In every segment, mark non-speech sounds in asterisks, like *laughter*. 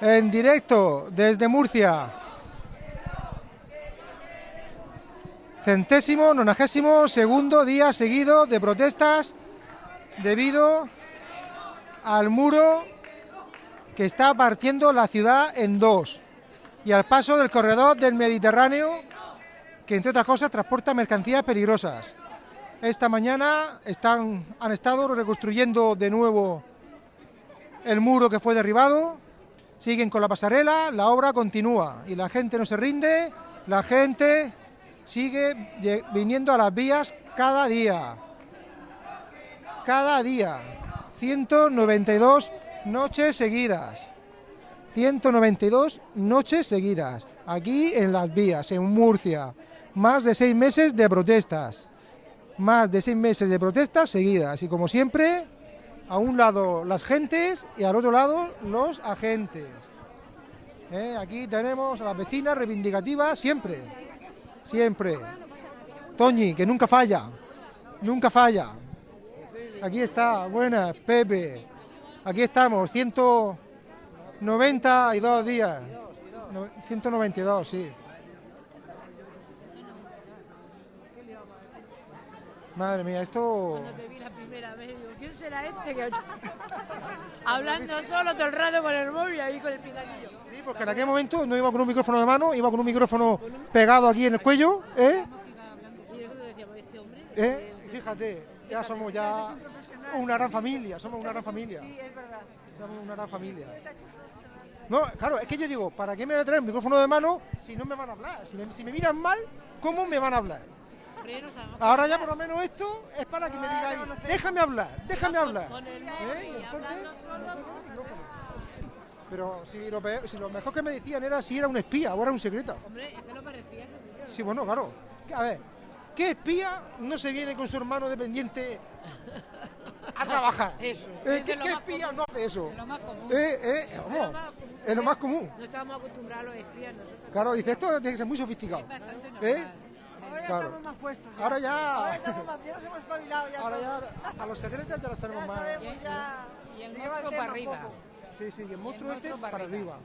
en directo desde Murcia. Centésimo, nonagésimo, segundo día seguido de protestas debido al muro que está partiendo la ciudad en dos y al paso del corredor del Mediterráneo que entre otras cosas transporta mercancías peligrosas. Esta mañana están, han estado reconstruyendo de nuevo el muro que fue derribado, siguen con la pasarela, la obra continúa y la gente no se rinde, la gente sigue viniendo a las vías cada día. Cada día. 192 noches seguidas. 192 noches seguidas. Aquí en las vías, en Murcia. Más de seis meses de protestas. Más de seis meses de protestas seguidas. Y como siempre, a un lado las gentes y al otro lado los agentes. ¿Eh? Aquí tenemos a las vecinas reivindicativas siempre, siempre. Toñi, que nunca falla, nunca falla. Aquí está, buenas, Pepe. Aquí estamos, 192 días. 192, sí. Madre mía, esto... ¿quién será este? Que... Hablando solo todo el rato con el móvil y ahí con el picanillo. Sí, porque en aquel momento no iba con un micrófono de mano, iba con un micrófono pegado aquí en el cuello, ¿eh? Este hombre... ¿Eh? Fíjate, ya somos ya una gran familia, somos una gran familia. Sí, es verdad. Somos una gran familia. No, claro, es que yo digo, ¿para qué me voy a traer el micrófono de mano si no me van a hablar? Si me, si me miran mal, ¿cómo me van a hablar? Hombre, no sabemos. Ahora ya por lo menos esto es para que me digáis, déjame hablar, déjame hablar. Con el móvil, ¿Y entonces? hablando solo... Pero si lo, peor- si lo mejor que me decían era si era un espía o era un secreto. Hombre, es que lo parecía. que- Sí, bueno, claro. A ver, ¿qué espía no se viene con su hermano dependiente a trabajar? *laughs* Eso, Eh, es ¿Qué, espía no hace eso? de lo más común. Eh, eh, vamos, es lo más común. No estábamos acostumbrados a los espías nosotros. Claro, dice, esto tiene que ser muy sofisticado. ¿Eh? Ahora ya Claro. estamos más puestos. ya. Ahora ya- Ahora estamos más, ya nos hemos espabilado ya. Ahora todos. ya a los secretos ya los tenemos Ya más. sabemos ya. Y el monstruo para arriba. poco. Sí, sí, y el monstruo este para para arriba.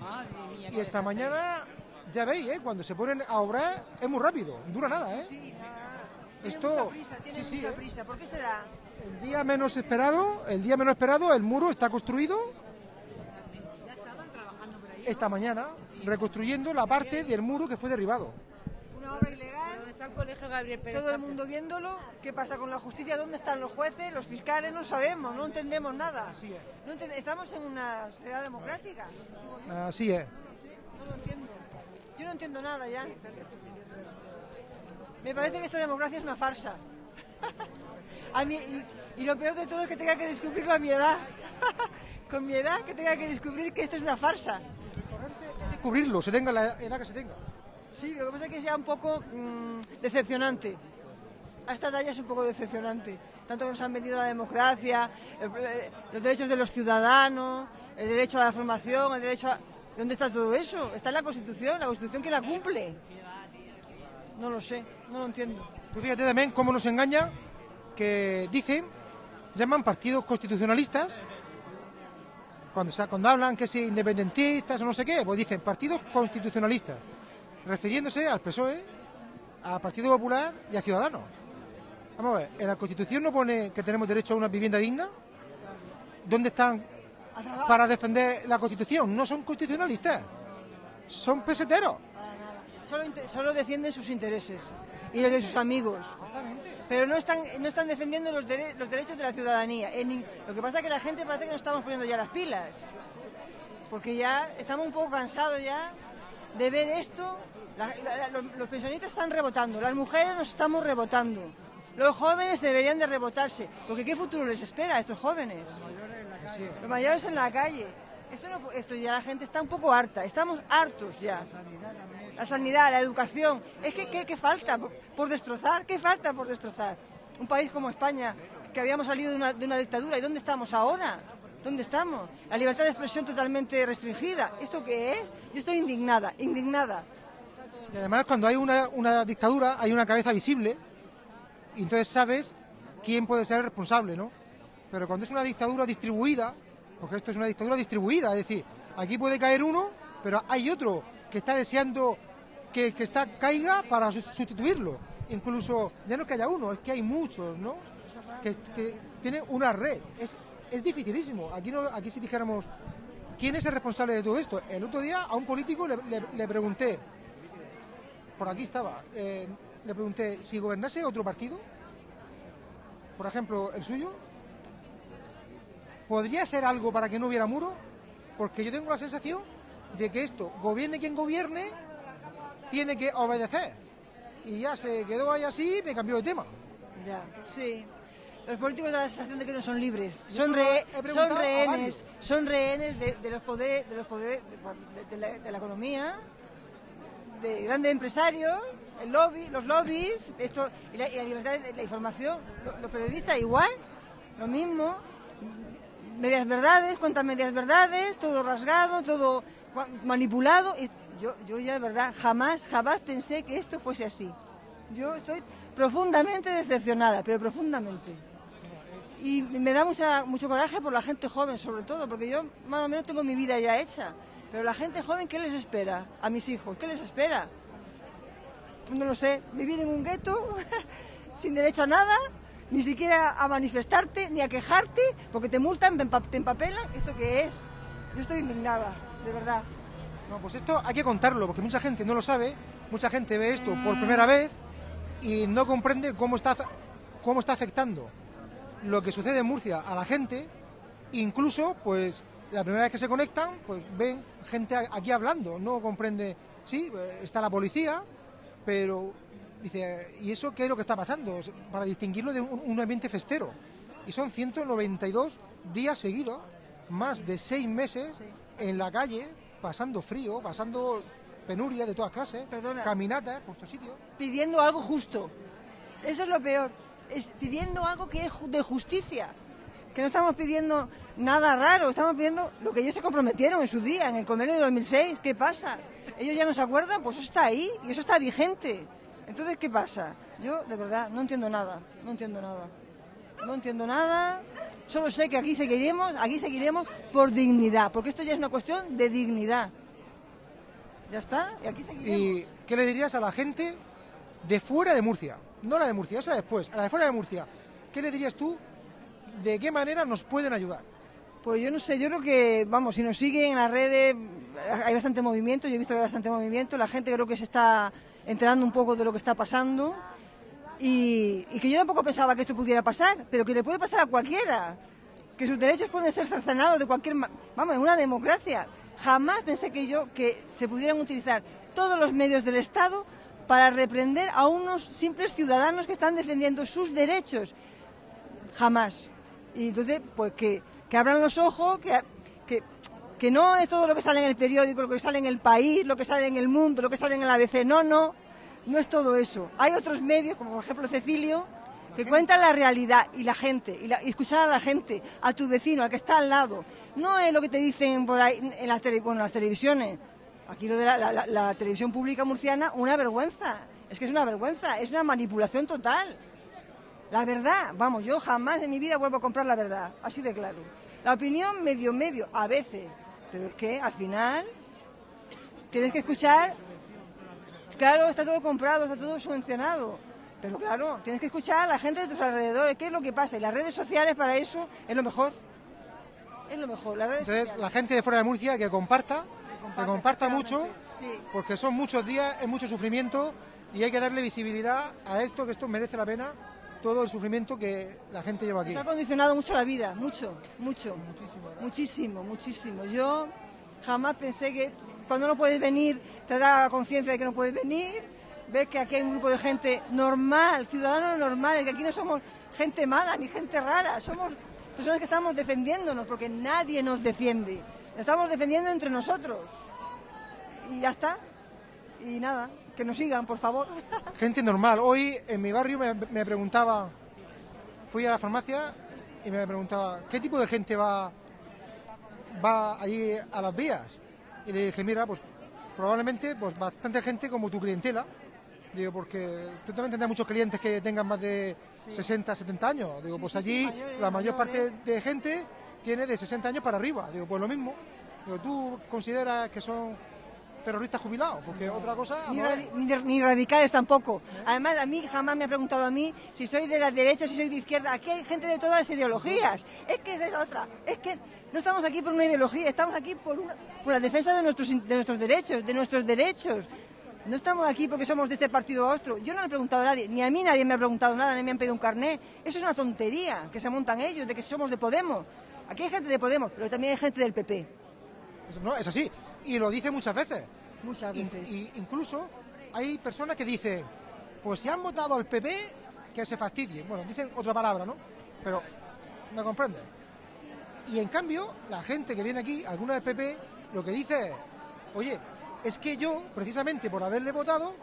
Madre mía. Y esta mañana, ya veis, ¿eh? cuando se ponen a obrar es muy rápido, dura nada, ¿eh? Sí, nada. Tiene Esto- mucha prisa, tiene sí, sí, mucha ¿eh? prisa. ¿Por qué será? El día menos esperado, el día menos esperado, el muro está construido esta mañana, reconstruyendo la parte del muro que fue derribado. Una obra ilegal, Todo el mundo viéndolo. ¿Qué pasa con la justicia? ¿Dónde están los jueces, los fiscales? No sabemos, no entendemos nada. Así es. No ente- Estamos en una sociedad democrática. Así es. No lo entiendo. Yo no entiendo nada ya. Me parece que esta democracia es una farsa. *laughs* A mí, y, y lo peor de todo es que tenga que descubrirlo a mi edad. *laughs* Con mi edad, que tenga que descubrir que esto es una farsa. Descubrirlo, se tenga la edad que se tenga. Sí, lo que pasa es que sea un poco mm, decepcionante. A esta ya es un poco decepcionante. Tanto que nos han vendido la democracia, eh, los derechos de los ciudadanos, el derecho a la formación, el derecho a... ¿Dónde está todo eso? Está en la Constitución, la Constitución que la cumple. No lo sé, no lo entiendo. Tú fíjate también cómo nos engaña que dicen, llaman partidos constitucionalistas, cuando, cuando hablan que si independentistas o no sé qué, pues dicen partidos constitucionalistas, refiriéndose al PSOE, al Partido Popular y a Ciudadanos. Vamos a ver, en la Constitución no pone que tenemos derecho a una vivienda digna. ¿Dónde están para defender la Constitución? No son constitucionalistas, son peseteros. Solo, solo defienden sus intereses y los de sus amigos. Pero no están, no están defendiendo los, dere- los derechos de la ciudadanía. En lo que pasa es que la gente parece que nos estamos poniendo ya las pilas. Porque ya estamos un poco cansados ya de ver esto. La- la- la- los, los pensionistas están rebotando, las mujeres nos estamos rebotando. Los jóvenes deberían de rebotarse. Porque ¿qué futuro les espera a estos jóvenes? Los mayores en la calle. Esto, no- esto ya la gente está un poco harta. Estamos hartos ya. La sanidad, la educación. Es que, ¿qué, qué falta por, por destrozar? ¿Qué falta por destrozar? Un país como España, que habíamos salido de una, de una dictadura. ¿Y dónde estamos ahora? ¿Dónde estamos? La libertad de expresión totalmente restringida. ¿Esto qué es? Yo estoy indignada, indignada. Y además, cuando hay una, dictadura, hay una cabeza visible, y entonces sabes quién puede ser el responsable, ¿no? Pero cuando es una dictadura distribuida, porque esto es una dictadura distribuida, es decir, Aquí puede caer uno, pero hay otro que está deseando que, que caiga para sus- sustituirlo. Incluso, ya no es que haya uno, es que hay muchos, ¿no? Que, que tiene una red. Es, es dificilísimo. Aquí, no, aquí si dijéramos, ¿quién es el responsable de todo esto? El otro día a un político le- le pregunté, por aquí estaba, eh, le pregunté, si gobernase otro partido, por ejemplo, el suyo, ¿podría hacer algo para que no hubiera muro? Porque yo tengo la sensación de que esto, gobierne quien gobierne, tiene que obedecer. Y ya se quedó ahí así y me cambió de tema. Ya, sí. Los políticos dan la sensación de que no son libres, son, re- son rehenes, son rehenes de, de los poderes, de los poderes de, de la, de la economía, de grandes empresarios, el lobby, los lobbies, esto y la, libertad de la información. Lo- Los periodistas igual, lo mismo, medias verdades, cuentan medias verdades, todo rasgado, todo manipulado. Y yo, yo ya de verdad jamás, jamás pensé que esto fuese así. Yo estoy profundamente decepcionada, pero profundamente. Y me da mucha, mucho coraje por la gente joven, sobre todo, porque yo más o menos tengo mi vida ya hecha. Pero la gente joven, ¿qué les espera a mis hijos? ¿Qué les espera? Pues no lo sé, vivir en un gueto, *laughs* sin derecho a nada, ni siquiera a manifestarte, ni a quejarte, porque te multan, te empa- te empapelan. ¿Esto qué es? Yo estoy indignada, de verdad. No, pues esto hay que contarlo, porque mucha gente no lo sabe, mucha gente ve esto por primera vez y no comprende cómo está, cómo está afectando lo que sucede en Murcia a la gente. Incluso, pues, la primera vez que se conectan, pues ven gente aquí hablando, no comprende, sí, eh, está la policía, pero dice, ¿y eso qué es lo que está pasando? Para distinguirlo de un, un ambiente festero. Y son 192 días seguidos, más de seis meses en la calle, pasando frío, pasando penuria de todas clases, Perdona. caminatas por estos sitios. pidiendo algo justo. Eso es lo peor. Es pidiendo algo que es de justicia. Que no estamos pidiendo nada raro, estamos pidiendo lo que ellos se comprometieron en su día, en el convenio de 2006. ¿Qué pasa? ¿Ellos ya no se acuerdan? Pues eso está ahí y eso está vigente. Entonces, ¿qué pasa? Yo, de verdad, no entiendo nada. No entiendo nada. No entiendo nada. Solo sé que aquí seguiremos, aquí seguiremos por dignidad, porque esto ya es una cuestión de dignidad. Ya está, y aquí seguiremos. ¿Y qué le dirías a la gente de fuera de Murcia? No la de Murcia, esa después, a la de fuera de Murcia. ¿Qué le dirías tú? ¿De qué manera nos pueden ayudar? Pues yo no sé, yo creo que, vamos, si nos siguen en las redes, hay bastante movimiento, yo he visto que hay bastante movimiento, la gente creo que se está enterando un poco de lo que está pasando y, que yo tampoco pensaba que esto pudiera pasar, pero que le puede pasar a cualquiera, que sus derechos pueden ser cercenados de cualquier, vamos, en una democracia. Jamás pensé que yo, que se pudieran utilizar todos los medios del Estado para reprender a unos simples ciudadanos que están defendiendo sus derechos jamás. Y entonces, pues que, que abran los ojos, que, que, que no es todo lo que sale en el periódico, lo que sale en el país, lo que sale en el mundo, lo que sale en el ABC. No, no, no es todo eso. Hay otros medios, como por ejemplo Cecilio, que cuentan la realidad y la gente, y, la- escuchar a la gente, a tu vecino, al que está al lado. No es lo que te dicen por ahí en las, tele- bueno, en las televisiones. Aquí lo de la- la- la televisión pública murciana, una vergüenza. Es que es una vergüenza, es una manipulación total. La verdad, vamos, yo jamás en mi vida vuelvo a comprar la verdad, así de claro. La opinión medio medio, a veces, pero es que al final tienes que escuchar, claro, está todo comprado, está todo subvencionado, pero claro, tienes que escuchar a la gente de tus alrededores, qué es lo que pasa, y las redes sociales para eso es lo mejor, es lo mejor, las redes Entonces, sociales. la gente de fuera de Murcia que comparta, que comparta mucho, sí. porque son muchos días, es mucho sufrimiento y hay que darle visibilidad a esto, que esto merece la pena, todo el sufrimiento que la gente lleva aquí. Nos ha condicionado mucho la vida, mucho, mucho. Muchísimo, muchísimo. Yo jamás pensé que cuando no puedes venir te da la conciencia de que no puedes venir. Ves que aquí hay un grupo de gente normal, ciudadanos normales, que aquí no somos gente mala ni gente rara, somos personas que estamos defendiéndonos porque nadie nos defiende. Estamos defendiendo entre nosotros. Y ya está. Y nada, que nos sigan, por favor. Gente normal. Hoy en mi barrio me, me preguntaba, fui a la farmacia y me preguntaba, ¿qué tipo de gente va, va allí a las vías? Y le dije, mira, pues probablemente pues bastante gente como tu clientela. Digo, porque tú también tendrás muchos clientes que tengan más de 60, 70 años. Digo, Sí, pues sí, allí mayores, la mayor mayores. parte de gente tiene de 60 años para arriba. Digo, pues lo mismo. Digo, ¿tú consideras que son terroristas jubilados? Porque otra cosa... Ni, no radi- es. ni ni radicales tampoco. Además, a mí jamás me ha preguntado a mí si soy de la derecha, si soy de izquierda. Aquí hay gente de todas las ideologías. Es que esa es otra. Es que no estamos aquí por una ideología, estamos aquí por, una- por la defensa de nuestros, in- de nuestros derechos, de nuestros derechos. No estamos aquí porque somos de este partido o otro. Yo no le he preguntado a nadie, ni a mí nadie me ha preguntado nada, ni me han pedido un carné. Eso es una tontería que se montan ellos, de que somos de Podemos. Aquí hay gente de Podemos, pero también hay gente del PP. No, es así. Y lo dice muchas veces. Muchas In- veces. y incluso hay personas que dicen, pues si han votado al PP, que se fastidien. Bueno, dicen otra palabra, ¿no? Pero, ¿me comprendes? Y en cambio, la gente que viene aquí, alguna del PP, lo que dice es, oye, es que yo, precisamente por haberle votado,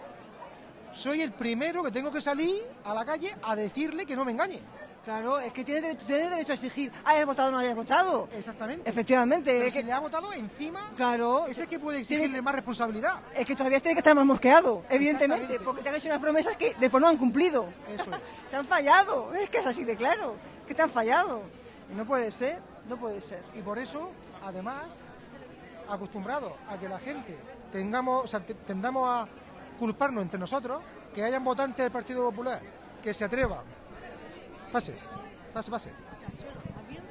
soy el primero que tengo que salir a la calle a decirle que no me engañe. Claro, es que tienes, tienes derecho a exigir, hayas votado o no hayas votado. Exactamente. Efectivamente, Pero es si que, le ha votado encima, claro, ese es que puede tiene- exigirle más responsabilidad. es que todavía tiene que estar más mosqueado, evidentemente, porque te han hecho unas promesas que después no han cumplido. Eso es. *laughs* Te han fallado, es que es así de claro, que te han fallado. Y no puede ser, no puede ser. Y por eso, además, acostumbrados a que la gente tengamos, o sea, te- tendamos a culparnos entre nosotros, que hayan votantes del Partido Popular que se atrevan. Pase, pase, pase.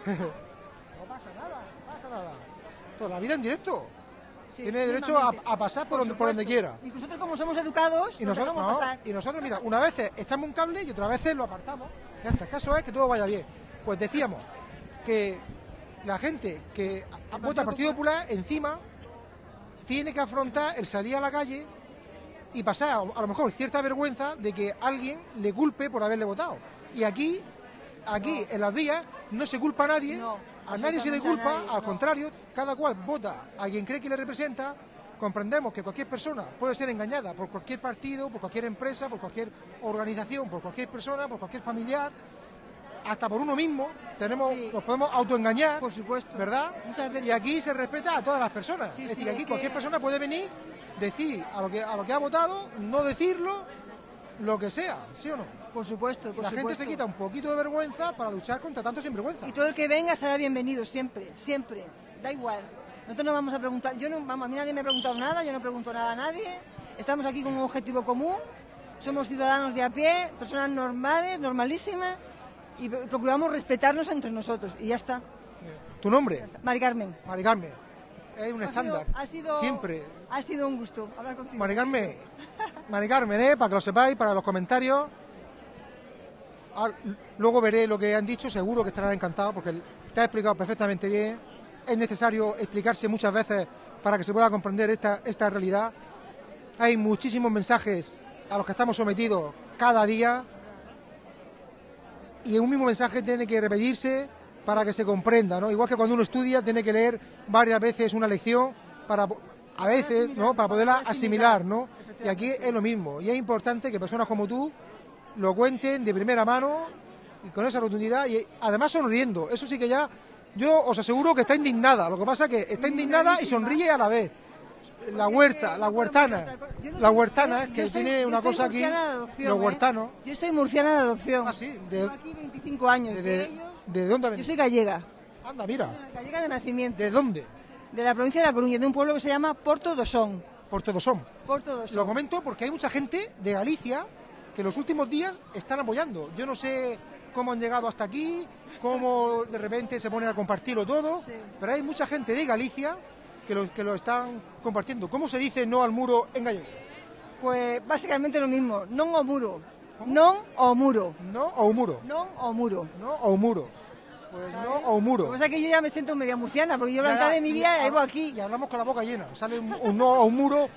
no pasa nada, no pasa nada. Toda la vida en directo. Sí, Tiene derecho a, pasar por, donde, por donde quiera. Y nosotros como somos educados, Y nos nosotros, no, pasar. y nosotros, mira, una vez echamos un cable y otra vez lo apartamos. Ya está, el caso es que todo vaya bien. Pues decíamos que la gente que a- vota al Partido Popular encima tiene que afrontar el salir a la calle y pasar a lo mejor cierta vergüenza de que alguien le culpe por haberle votado. Y aquí, aquí en las vías no se culpa a nadie, No, a nadie se le culpa, nadie, al no. contrario, cada cual vota a quien cree que le representa. Comprendemos que cualquier persona puede ser engañada por cualquier partido, por cualquier empresa, por cualquier organización, por cualquier persona, por cualquier familiar, hasta por uno mismo. Tenemos, Sí. nos podemos autoengañar, Por supuesto. ¿verdad? Y aquí se respeta a todas las personas. Sí, es sí, decir, aquí es cualquier que- persona puede venir, decir a lo que a lo que ha votado, no decirlo, lo que sea, ¿sí o no? Por supuesto, por la gente se quita un poquito de vergüenza para luchar contra tanto sinvergüenza. Y todo el que venga será bienvenido, siempre, siempre. Da igual. Nosotros no vamos a preguntar, yo no, vamos, a mí nadie me ha preguntado nada, yo no pregunto nada a nadie. Estamos aquí con un objetivo común, somos ciudadanos de a pie, personas normales, normalísimas, y pro- procuramos respetarnos entre nosotros. Y ya está. ¿Tu nombre? Mari Carmen. Mari Carmen. Es un Ha estándar. sido- ha sido, Siempre. Ha sido un gusto hablar contigo. Mari Carmen, Mari Carmen, ¿eh? para que lo sepáis, para los comentarios. Ahora, luego veré lo que han dicho, seguro que estarán encantados porque te ha explicado perfectamente bien. Es necesario explicarse muchas veces para que se pueda comprender esta, esta realidad. Hay muchísimos mensajes a los que estamos sometidos cada día y un mismo mensaje tiene que repetirse para que se comprenda, ¿no? Igual que cuando uno estudia tiene que leer varias veces una lección para a veces, ¿no? Para poderla asimilar, ¿no? Y aquí es lo mismo. Y es importante que personas como tú lo cuenten de primera mano y con esa rotundidad y además sonriendo. Eso sí que ya yo os aseguro que está indignada. Lo que pasa es que está indignada y sonríe a la vez. La huerta, la huertana, la huertana que tiene una cosa aquí, los ¿eh? huertanos. Yo soy murciana de adopción. Ah, sí, de- aquí 25 años. ¿De, dónde yo soy gallega. Anda, mira. Gallega de nacimiento. ¿De dónde? De la provincia de La Coruña, de un pueblo que se llama Porto do Son. Por todos son. Porto do Son. Lo comento porque hay mucha gente de Galicia que los últimos días están apoyando. Yo no sé cómo han llegado hasta aquí, cómo de repente se ponen a compartirlo todo, Sí. pero hay mucha gente de Galicia que lo, que lo están compartiendo. ¿Cómo se dice no al muro en gallego? Pues básicamente lo mismo. Non o muro. Non o muro. ¿No o muro? Non o muro. ¿No o muro? Pues no o muro. Lo que pasa es que yo ya me siento media murciana, porque yo ya, de mi vida llevo aquí. Y hablamos con la boca llena. Sale un, un no o un muro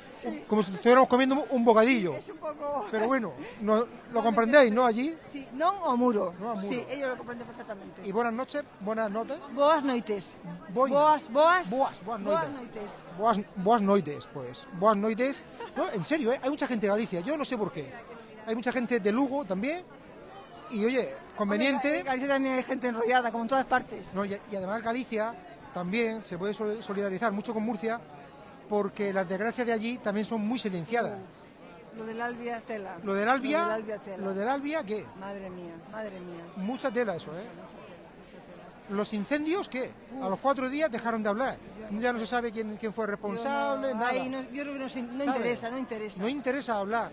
como si estuviéramos comiendo un bocadillo. Es un poco... Pero bueno, *laughs* no- lo comprendéis, ¿no? Allí. Sí, non o muro. Muro. Sí, ellos lo comprenden perfectamente. Y buenas noches, buenas noches. Boas noites. Boina. Boas, boas. Boas, boas noites. noites. Boas, boas noites, pues. Boas noites. No, en serio, ¿eh? hay mucha gente de Galicia, yo no sé por qué. Hay mucha gente de Lugo también. Y oye, Hombre, conveniente. En Galicia también hay gente enrollada, como en todas partes. No, y, y además Galicia también se puede sol- solidarizar mucho con Murcia porque las desgracias de allí también son muy silenciadas. Lo del Albia Tela. Lo del Albia, Lo del Albia Tela. lo del Albia, ¿qué? Madre mía, madre mía. Mucha tela eso, ¿eh? Mucha tela, mucha tela. Los incendios, ¿qué? A los cuatro días dejaron de hablar. Ya no se sabe quién, quién fue responsable, Yo no- nada. ahí no- yo creo que no, interesa, no interesa. No interesa hablar.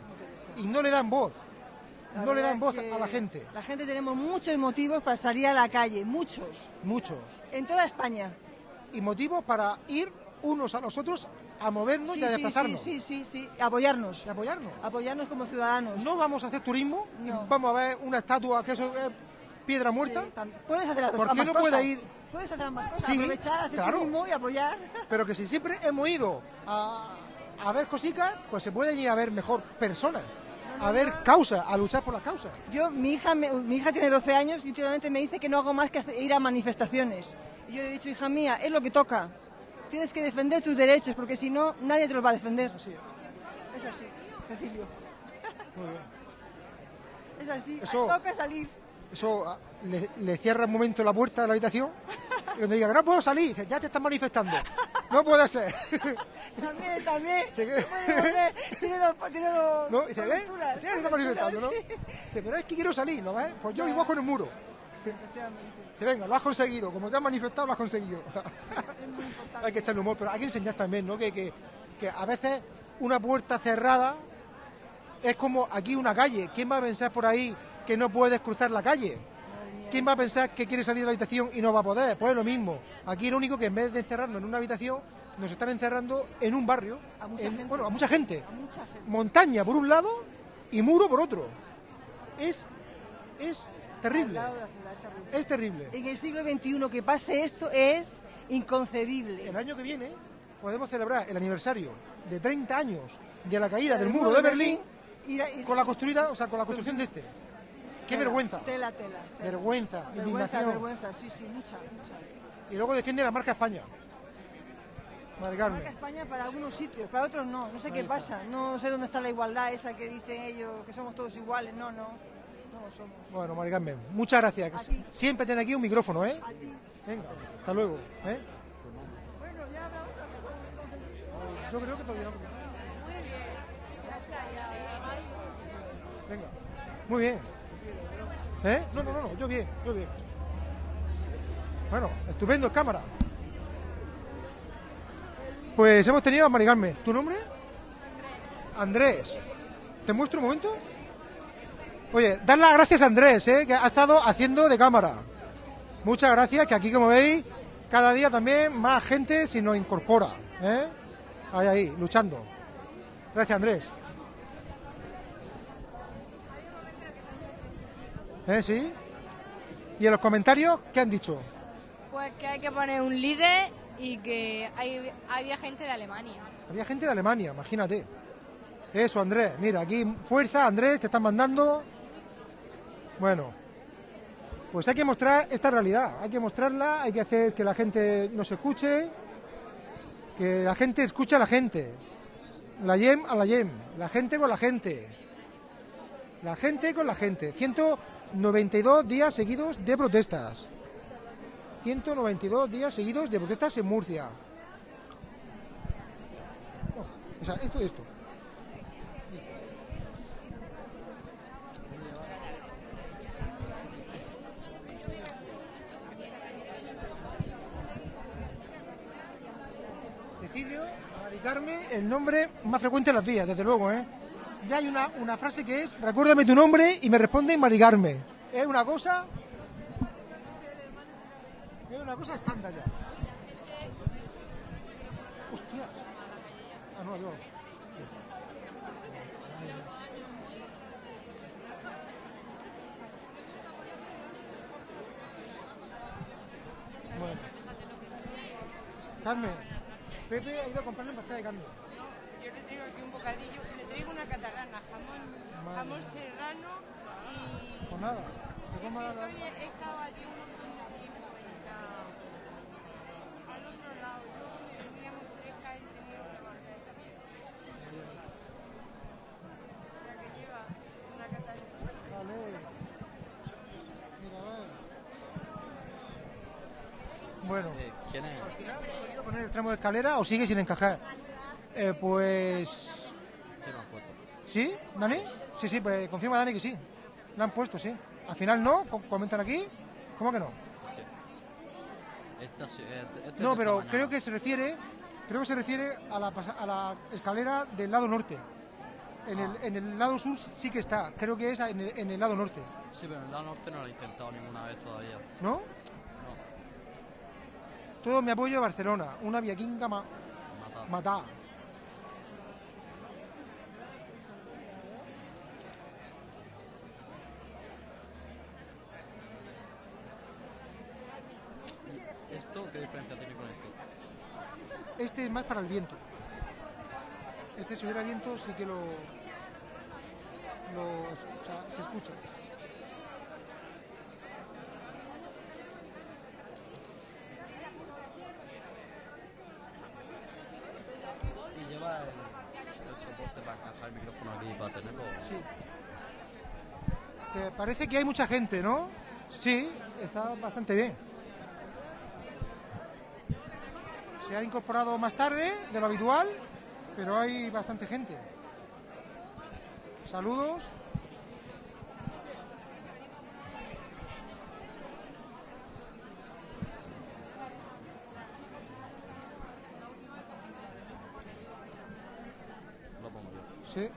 Y no le dan voz. La No le dan voz a la gente. La gente tenemos muchos motivos para salir a la calle, muchos, Muchos. en toda España. Y motivos para ir unos a los otros a movernos Sí, y a desplazarnos. sí, sí, sí, sí, apoyarnos, Y apoyarnos. apoyarnos como ciudadanos. No vamos a hacer turismo No. vamos a ver una estatua que eso es piedra muerta, Sí, puedes hacer las ¿Por qué no puede ir? Puedes hacer ambas cosas, Sí, aprovechar, hacer claro. turismo y apoyar. *laughs* pero que si siempre hemos ido a, a ver cositas, pues se pueden ir a ver mejor personas, a ver causas, a luchar por las causas. Yo, mi hija, me- mi hija tiene 12 años y últimamente me dice que no hago más que ir a manifestaciones. Y yo le he dicho, hija mía, es lo que toca. Tienes que defender tus derechos porque si no, nadie te los va a defender. Así es. Es así, Cecilio. Muy bien. Es así, Eso- toca salir. Eso ah, le, le cierra un momento la puerta de la habitación y donde diga no puedo salir, dice, ya te estás manifestando. No puede ser. *laughs* También, también. Tiene dos, tiene dos ¿No? Dice, ¿ves? Ya se dos está manifestando, ¿no? sí. Dice, pero es que quiero salir, ¿no ves? Pues yo vivo con el muro. Dice, venga, lo has conseguido, como te has manifestado, lo has conseguido. *laughs* Es muy importante. hay que echarle humor, pero hay que enseñar también, ¿no? Que, que, que a veces una puerta cerrada es como aquí una calle. ¿Quién va a pensar por ahí que no puedes cruzar la calle? ¿Quién va a pensar que quiere salir de la habitación y no va a poder? Pues es lo mismo. Aquí lo único que en vez de encerrarnos en una habitación, nos están encerrando en un barrio. A mucha en- gente. Bueno, a mucha gente. A mucha gente. Montaña por un lado y muro por otro. Es, es terrible. Es terrible. Es terrible. En el siglo XXI que pase esto es inconcebible. El año que viene podemos celebrar el aniversario de 30 años de la caída del muro de Berlín ir- con la construida, o sea, con la construcción de este. Qué tela, vergüenza. Tela, tela. tela. Vergüenza, Vergüenza, indignación. vergüenza, sí, sí, mucha, mucha. Y luego defiende la marca España. Madre Carmen. Marca España para algunos sitios, para otros no. No sé Ahí qué está. pasa. No sé dónde está la igualdad esa que dicen ellos, que somos todos iguales. No, no. No lo somos. Bueno, Mari Carmen, muchas gracias. Siempre tiene aquí un micrófono, ¿eh? A ti. Venga, hasta luego. ¿eh? Bueno, ya hablamos. Yo creo que todavía no. Venga, muy bien. ¿Eh? No, no, no, no, yo bien, yo bien. Bueno, estupendo, en cámara. Pues hemos tenido a Mari Carmen. ¿Tu nombre? Andrés. ¿Te muestro un momento? Oye, dar las gracias a Andrés, ¿eh? que ha estado haciendo de cámara. Muchas gracias, que aquí como veis, cada día también más gente se nos incorpora. ¿eh? Ahí, ahí, luchando. Gracias, Andrés. ¿Eh? ¿Sí? ¿Y en los comentarios qué han dicho? Pues que hay que poner un líder y que hay, había gente de Alemania. Había gente de Alemania, imagínate. Eso, Andrés. Mira, aquí fuerza, Andrés, te están mandando. Bueno, pues hay que mostrar esta realidad. Hay que mostrarla, hay que hacer que la gente nos escuche, que la gente escuche a la gente. La YEM a la YEM, la gente con la gente. La gente con la gente. 192 días seguidos de protestas. 192 días seguidos de protestas en Murcia. No, o sea, esto, esto. Cecilio, Carmen, el nombre más frecuente en las vías, desde luego, ¿eh? Ya hay una, una frase que es, recuérdame tu nombre y me responde Mari Carmen. Es una cosa... Es una cosa estándar ya. Hostia. Ah, no, yo. Bueno. Carmen, Pepe ha ido a comprarle pasta de carne. Yo le traigo aquí un bocadillo, traigo una catalana, jamón, Madre jamón serrano y... Pues nada, te que la- estoy- he estado allí un montón de tiempo en la... al otro lado. Yo donde veníamos tres calles tenía una barca también. La que lleva una catalana. Vale. Mira, a ver. Bueno. Eh, ¿Quién es? ¿Has ido a poner el tramo de escalera o sigue sin encajar? Eh, pues... Sí, lo han puesto. ¿Sí, Dani? Sí, sí, pues confirma Dani que sí. La han puesto, sí. Al final no, co- comentan aquí. ¿Cómo que no? Esta, No, pero creo que se refiere, creo que se refiere a la, a la escalera del lado norte. En, el, Ah. en el lado sur sí que está, creo que es en el, en el lado norte, Sí, pero en el lado norte no lo he intentado ninguna vez todavía. ¿no? No, Todo mi apoyo a Barcelona, una viaquinga ma matar. matá. ¿Esto qué diferencia tiene con esto? Este es más para el viento. Este si hubiera viento sí que lo, lo o sea, se escucha. Y lleva el, el soporte para encajar el micrófono aquí para tenerlo. Sí. Se- parece que hay mucha gente, ¿no? Sí, está bastante bien. Se ha incorporado más tarde de lo habitual, pero hay bastante gente. Saludos. Sí.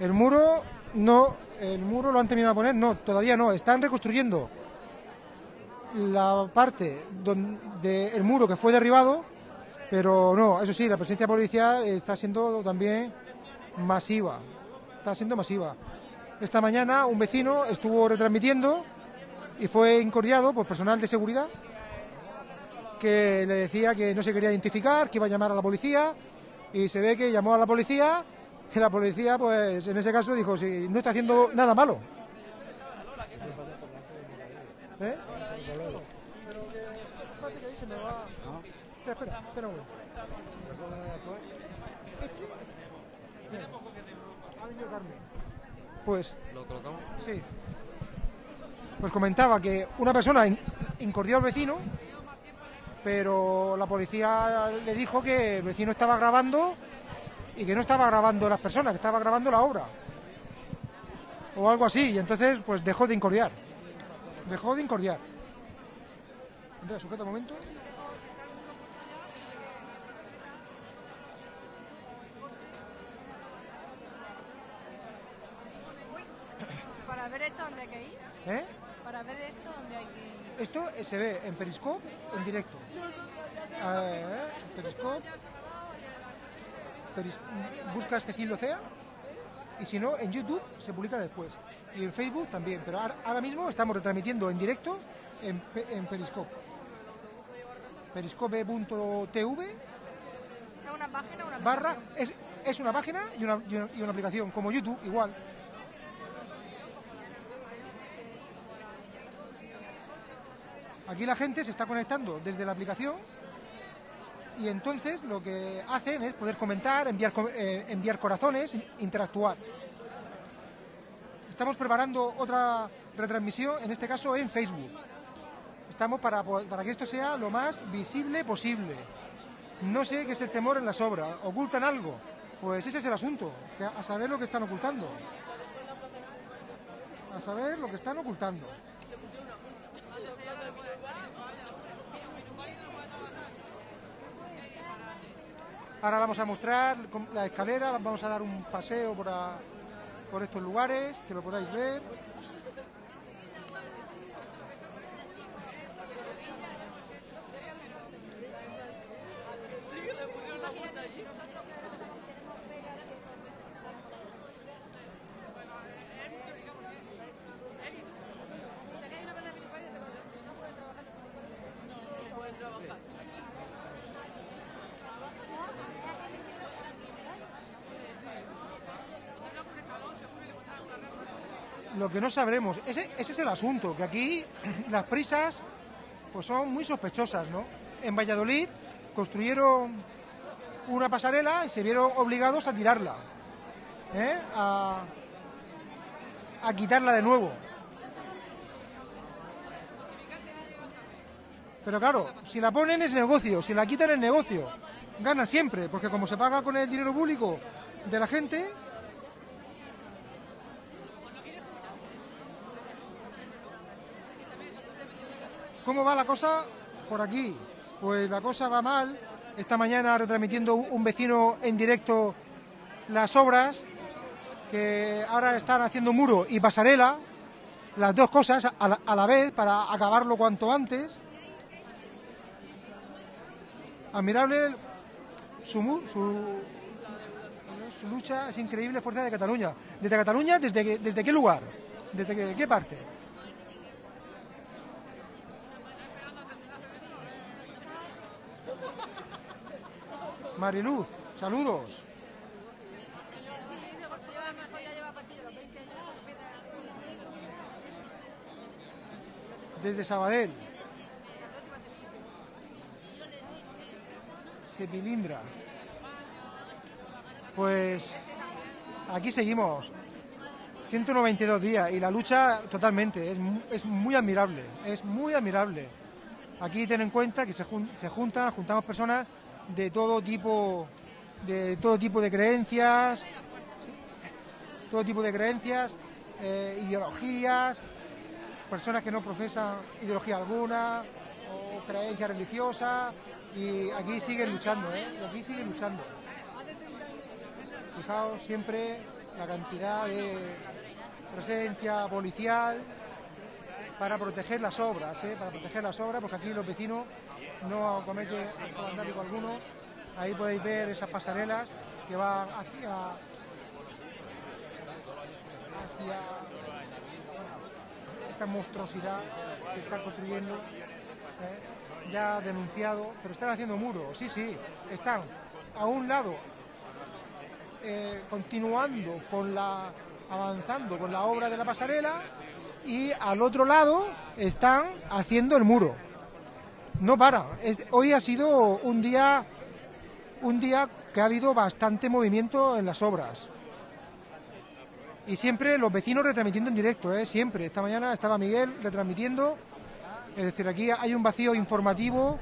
El muro no, el muro lo han terminado de poner, no, todavía no, están reconstruyendo la parte donde el muro que fue derribado, pero no, eso sí, la presencia policial está siendo también masiva, está siendo masiva. Esta mañana un vecino estuvo retransmitiendo y fue incordiado por personal de seguridad que le decía que no se quería identificar, que iba a llamar a la policía y se ve que llamó a la policía y la policía pues en ese caso dijo si no está haciendo nada malo. ¿Eh? Pero que espérate que ahí se me va. Espera, espera, espera un momento. Este. Ha venido Carmen. Pues ¿Lo colocamos? Sí. Pues comentaba que una persona in- incordió al vecino, pero la policía le dijo que el vecino estaba grabando y que no estaba grabando las personas, que estaba grabando la obra. O algo así, y entonces pues dejó de incordiar. Dejó de incordiar. Andrea, sujeta un momento. Para ver esto, ¿dónde hay que ir? ¿Eh? Para ver esto, ¿dónde hay que ir? Esto se ve en Periscope en directo. Eh, Periscope. Peris- buscas Cecilio Cea y si no, en YouTube se publica después. Y en Facebook también, pero ahora, mismo estamos retransmitiendo en directo en Periscope. Periscope.tv ¿Es una página o una barra aplicación? es, es una página y una, y una- y una aplicación, como YouTube, igual. Aquí la gente se está conectando desde la aplicación y entonces lo que hacen es poder comentar, enviar, eh, enviar corazones, in- interactuar. Estamos preparando otra retransmisión, en este caso en Facebook. Estamos para, para que esto sea lo más visible posible. No sé qué es el temor en las obras. ¿Ocultan algo? Pues ese es el asunto. a saber lo que están ocultando. A saber lo que están ocultando. Ahora vamos a mostrar la escalera, vamos a dar un paseo por, por estos lugares, que lo podáis ver. No sabremos, ese, ese es el asunto, que aquí *clears throat* las prisas pues son muy sospechosas, ¿no? En Valladolid construyeron una pasarela y se vieron obligados a tirarla, ¿eh? a, a quitarla de nuevo. Pero claro, si la ponen es negocio, si la quitan es negocio. Gana siempre, porque como se paga con el dinero público de la gente, ¿Cómo va la cosa por aquí? Pues la cosa va mal. Esta mañana retransmitiendo un vecino en directo las obras que ahora están haciendo muro y pasarela, las dos cosas a la, vez para acabarlo cuanto antes. Admirable su, su, su lucha, es increíble fuerza de Cataluña. ¿Desde Cataluña? ¿Desde, desde qué lugar? ¿Desde qué parte? Mariluz, saludos. Desde Sabadell. Sepilindra. Pues aquí seguimos. 192 días y la lucha totalmente, es, es muy admirable, es muy admirable. Aquí ten en cuenta que se, jun- se juntan, juntamos personas de todo tipo, de todo tipo de creencias, todo tipo de creencias, eh, ideologías, personas que no profesan ideología alguna o creencia religiosa y aquí siguen luchando, ¿eh? Y aquí siguen luchando. Fijaos siempre la cantidad de presencia policial para proteger las obras, ¿eh? para proteger las obras, porque aquí los vecinos no cometen acto alguno. Ahí podéis ver esas pasarelas que van hacia hacia esta monstruosidad que están construyendo, ¿eh? ya denunciado, pero están haciendo muros, sí, sí, están a un lado eh, continuando con la avanzando con la obra de la pasarela y al otro lado están haciendo el muro. No para. Hoy ha sido un día un día que ha habido bastante movimiento en las obras. Y siempre los vecinos retransmitiendo en directo, ¿eh? siempre. Esta mañana estaba Miguel retransmitiendo. Es decir, aquí hay un vacío informativo.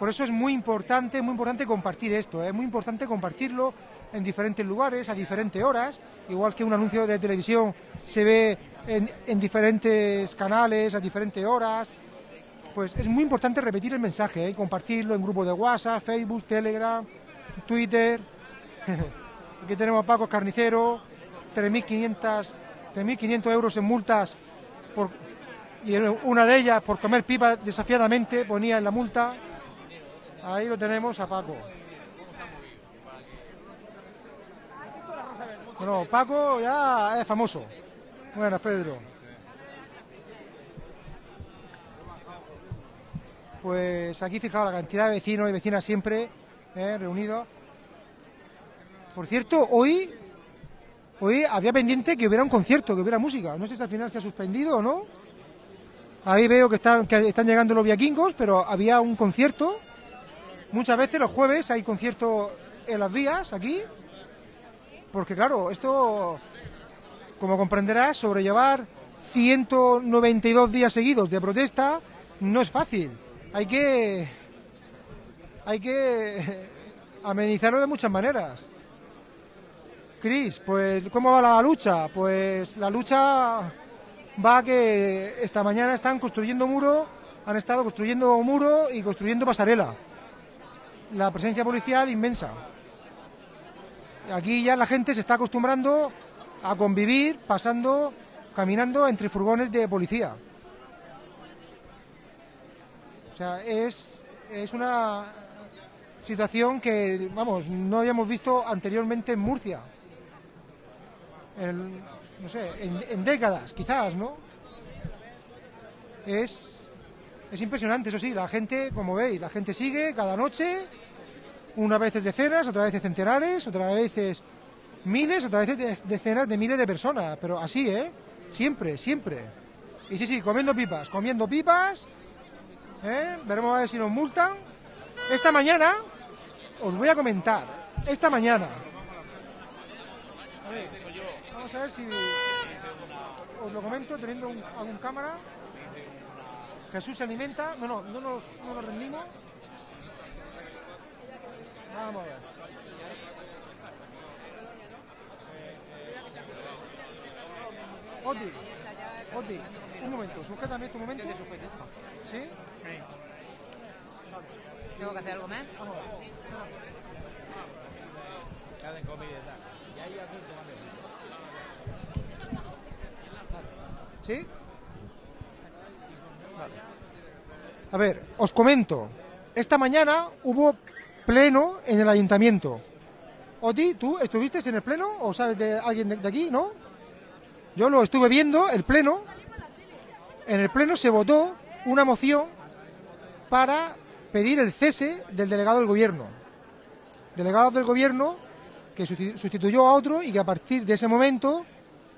Por eso es muy importante, muy importante compartir esto. ¿eh? Es muy importante compartirlo en diferentes lugares, a diferentes horas. Igual que un anuncio de televisión se ve en, en diferentes canales, a diferentes horas. Pues es muy importante repetir el mensaje, ¿eh? compartirlo en grupos de WhatsApp, Facebook, Telegram, Twitter. *laughs* Aquí tenemos a Paco Carnicero, 3.500 3.500 euros en multas por, y una de ellas por comer pipa desafiadamente ponía en la multa. Ahí lo tenemos a Paco. Bueno, Paco ya es famoso. Buenas, Pedro. Pues aquí fijaos la cantidad de vecinos y vecinas siempre eh, reunidos. Por cierto, hoy, hoy había pendiente que hubiera un concierto, que hubiera música. No sé si al final se ha suspendido o no. Ahí veo que están, que están llegando los viaquingos, pero había un concierto. Muchas veces los jueves hay concierto en las vías, aquí. Porque claro, esto, como comprenderás, sobrellevar 192 días seguidos de protesta no es fácil. Hay que, hay que amenizarlo de muchas maneras. Cris, pues ¿cómo va la lucha? Pues la lucha va que esta mañana están construyendo muro, han estado construyendo muro y construyendo pasarela. La presencia policial inmensa. Aquí ya la gente se está acostumbrando a convivir pasando, caminando entre furgones de policía. O sea, es, es una situación que, vamos, no habíamos visto anteriormente en Murcia. No sé, en, décadas, quizás, ¿no? Es, es impresionante, eso sí, la gente, como veis, la gente sigue cada noche, una vez es decenas, otra vez es centenares, otra vez es miles, otra vez de- decenas de miles de personas, pero así, ¿eh? Siempre, siempre. Y sí, sí, comiendo pipas, comiendo pipas, ¿eh? Veremos a ver si nos multan. Esta mañana, os voy a comentar, esta mañana, a vamos a ver si os lo comento teniendo un, algún cámara. Jesús se alimenta, no, no, no nos, no nos rendimos. Vamos a ver. Oti, Oti, un momento, sujétame este momento. ¿Sí? ¿Tengo que hacer algo más? ¿Sí? Vale. A ver, os comento. Esta mañana hubo pleno en el ayuntamiento. Oti, ¿tú estuviste en el pleno o sabes de alguien de, de aquí, no? Yo lo estuve viendo, el pleno. En el pleno se votó una moción para pedir el cese del delegado del gobierno. Delegado del gobierno que susti- sustituyó a otro y que a partir de ese momento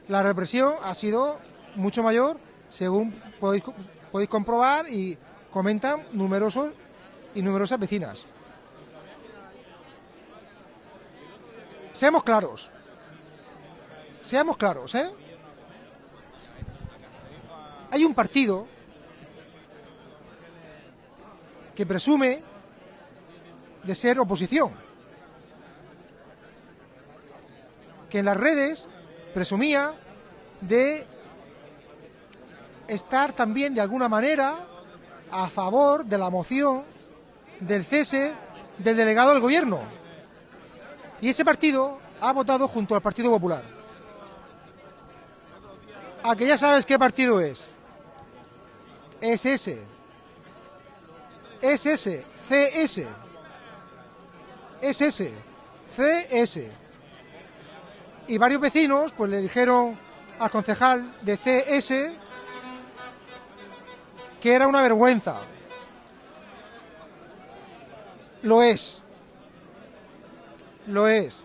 la represión ha sido mucho mayor, según podéis, podéis comprobar y comentan numerosos y numerosas vecinas. Seamos claros. Seamos claros, ¿eh? Hay un partido que presume de ser oposición, que en las redes presumía de estar también de alguna manera a favor de la moción del cese del delegado del gobierno. Y ese partido ha votado junto al Partido Popular. A que ya sabes qué partido es. Es ese. Es ese. CS. Es ese. CS. Y varios vecinos pues le dijeron al concejal de CS que era una vergüenza. Lo es. Lo es.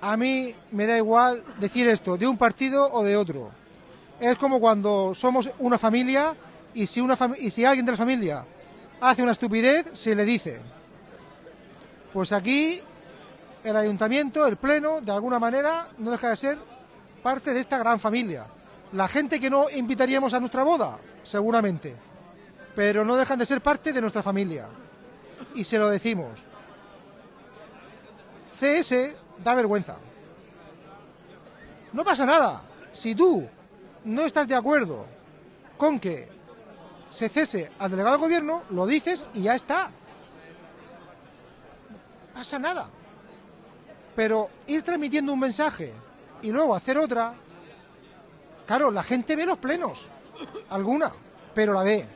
A mí me da igual decir esto, de un partido o de otro. Es como cuando somos una familia y si, alguien de la familia hace una estupidez, se le dice. Pues aquí el ayuntamiento, el pleno, de alguna manera no deja de ser parte de esta gran familia. La gente que no invitaríamos a nuestra boda, seguramente, pero no dejan de ser parte de nuestra familia. Y se lo decimos. CS da vergüenza. No pasa nada. Si tú no estás de acuerdo con que se cese al delegado del gobierno, lo dices y ya está. Pasa nada. Pero ir transmitiendo un mensaje y luego hacer otra, claro, la gente ve los plenos, alguna, pero la ve.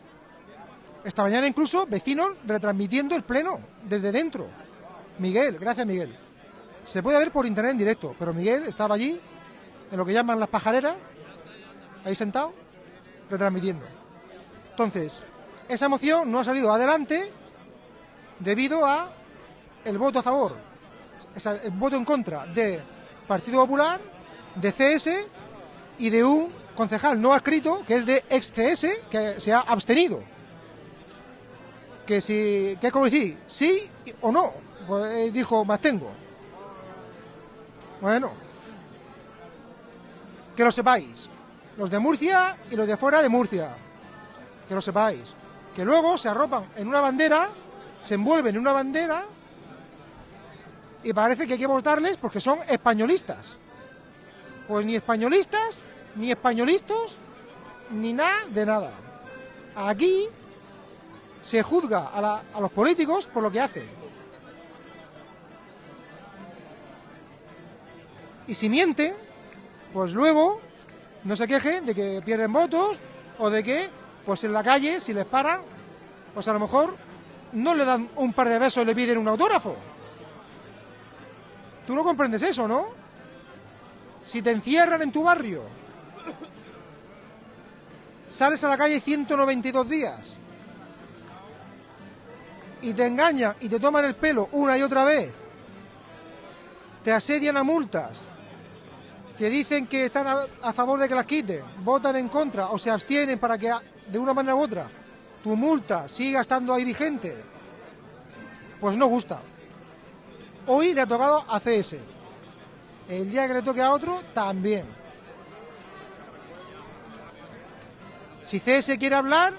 Esta mañana incluso vecinos retransmitiendo el pleno desde dentro. Miguel, gracias Miguel. Se puede ver por internet en directo, pero Miguel estaba allí, en lo que llaman las pajareras, ahí sentado, retransmitiendo. Entonces, esa moción no ha salido adelante debido a el voto a favor, el voto en contra de Partido Popular, de CS y de un concejal no adscrito que es de ex CS que se ha abstenido. Que si, que es como decir, sí o no, pues eh, dijo, más tengo. Bueno, que lo sepáis, los de Murcia y los de fuera de Murcia, que lo sepáis, que luego se arropan en una bandera, se envuelven en una bandera y parece que hay que votarles porque son españolistas. Pues ni españolistas, ni españolistas, ni nada de nada. Aquí se juzga a, a los políticos por lo que hacen. Y si mienten, pues luego no se quejen de que pierden votos o de que, pues en la calle, si les paran, pues a lo mejor no le dan un par de besos y le piden un autógrafo. Tú no comprendes eso, ¿no? Si te encierran en tu barrio, sales a la calle 192 días y te engañan y te toman el pelo una y otra vez, te asedian a multas, te dicen que están a, favor de que las quiten, votan en contra o se abstienen para que de una manera u otra tu multa siga estando ahí vigente, pues no gusta. Hoy le ha tocado a CS. El día que le toque a otro, también. Si CS quiere hablar,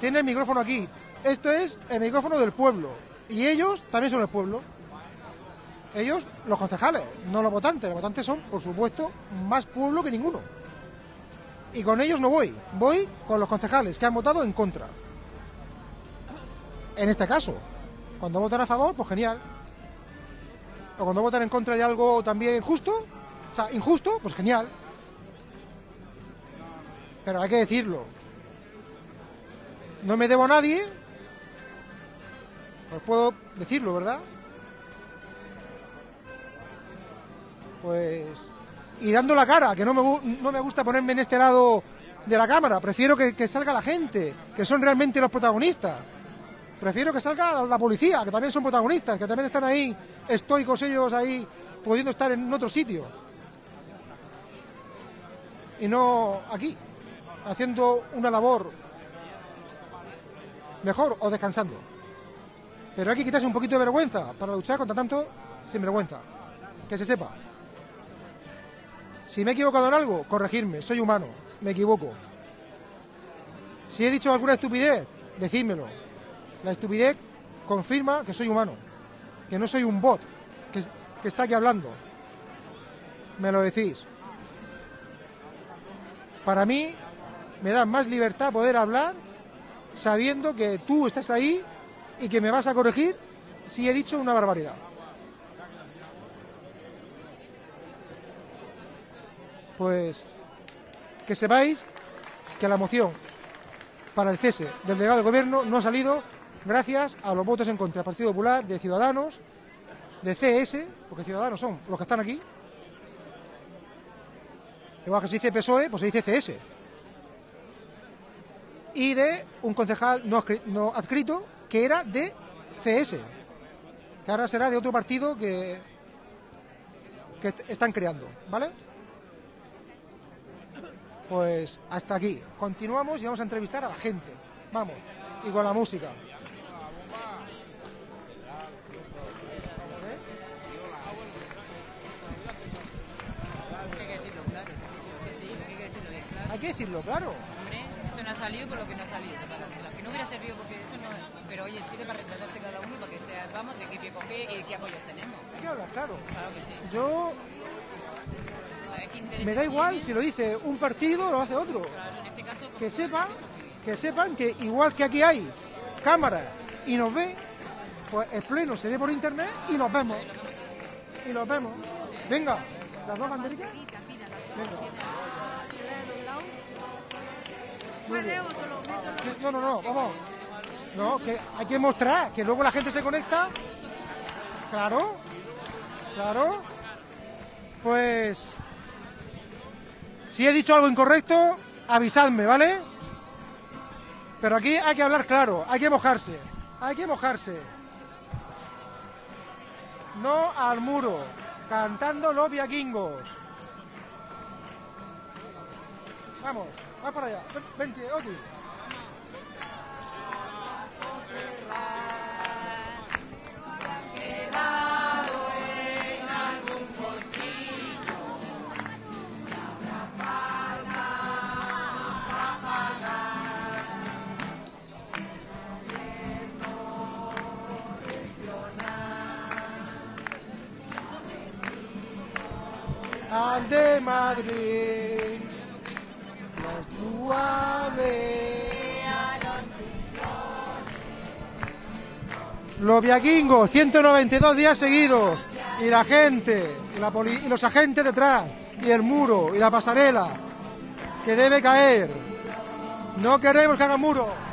tiene el micrófono aquí. Esto es el micrófono del pueblo. Y ellos también son el pueblo. Ellos, los concejales, no los votantes. Los votantes son, por supuesto, más pueblo que ninguno. y con ellos no voy, voy con los concejales que han votado en contra. En este caso, cuando votan a favor, pues genial. O cuando votan en contra de algo también injusto, o sea, injusto, pues genial. Pero hay que decirlo. No me debo a nadie. Pues puedo decirlo, ¿verdad? Pues. Y dando la cara, que no me, no me gusta ponerme en este lado de la cámara. Prefiero que, que salga la gente, que son realmente los protagonistas. Prefiero que salga la, la policía, que también son protagonistas, que también están ahí, estoicos ellos ahí, pudiendo estar en otro sitio. Y no aquí, haciendo una labor mejor o descansando. Pero hay que quitarse un poquito de vergüenza para luchar contra tanto sinvergüenza. Que se sepa. Si me he equivocado en algo, corregirme. Soy humano, me equivoco. Si he dicho alguna estupidez, decídmelo. La estupidez confirma que soy humano, que no soy un bot que, que está aquí hablando. Me lo decís. Para mí, me da más libertad poder hablar sabiendo que tú estás ahí y que me vas a corregir si he dicho una barbaridad. Pues que sepáis que la moción para el cese del delegado de gobierno no ha salido gracias a los votos en contra del Partido Popular, de Ciudadanos, de CS, porque Ciudadanos son los que están aquí. Igual que se dice PSOE, pues se dice CS. Y de un concejal no, no adscrito que era de CS, que ahora será de otro partido que, que est- están creando, ¿vale? Pues hasta aquí. Continuamos y vamos a entrevistar a la gente. Vamos. Y con la música. Hay que decirlo claro. Hombre, esto no ha salido por lo que no ha salido. Para que no hubiera servido porque eso no es. Pero oye, sirve para retratarse cada uno para que sepamos de qué pie con pie y qué apoyos tenemos. Hay que hablar, claro. Claro que sí. Yo ¿Sabes qué interés me da igual si lo dice un partido o lo hace otro. Que sepan, que sepan que igual que aquí hay cámaras y nos ve, pues el pleno se ve por internet y nos vemos. Y nos vemos. Venga, las dos banderitas. Venga. No, no, no, vamos. No, que hay que mostrar, que luego la gente se conecta. Claro, claro. Pues, si he dicho algo incorrecto, avisadme, ¿vale? Pero aquí hay que hablar claro, hay que mojarse, hay que mojarse. No al muro, cantando los vikingos. Vamos, va para allá. Ven- Vente, Oti. De Madrid, la suave. Los vikingos, 192 días seguidos. Y la gente, y, la y los agentes detrás, y el muro, y la pasarela, que debe caer. No queremos que hagan muro.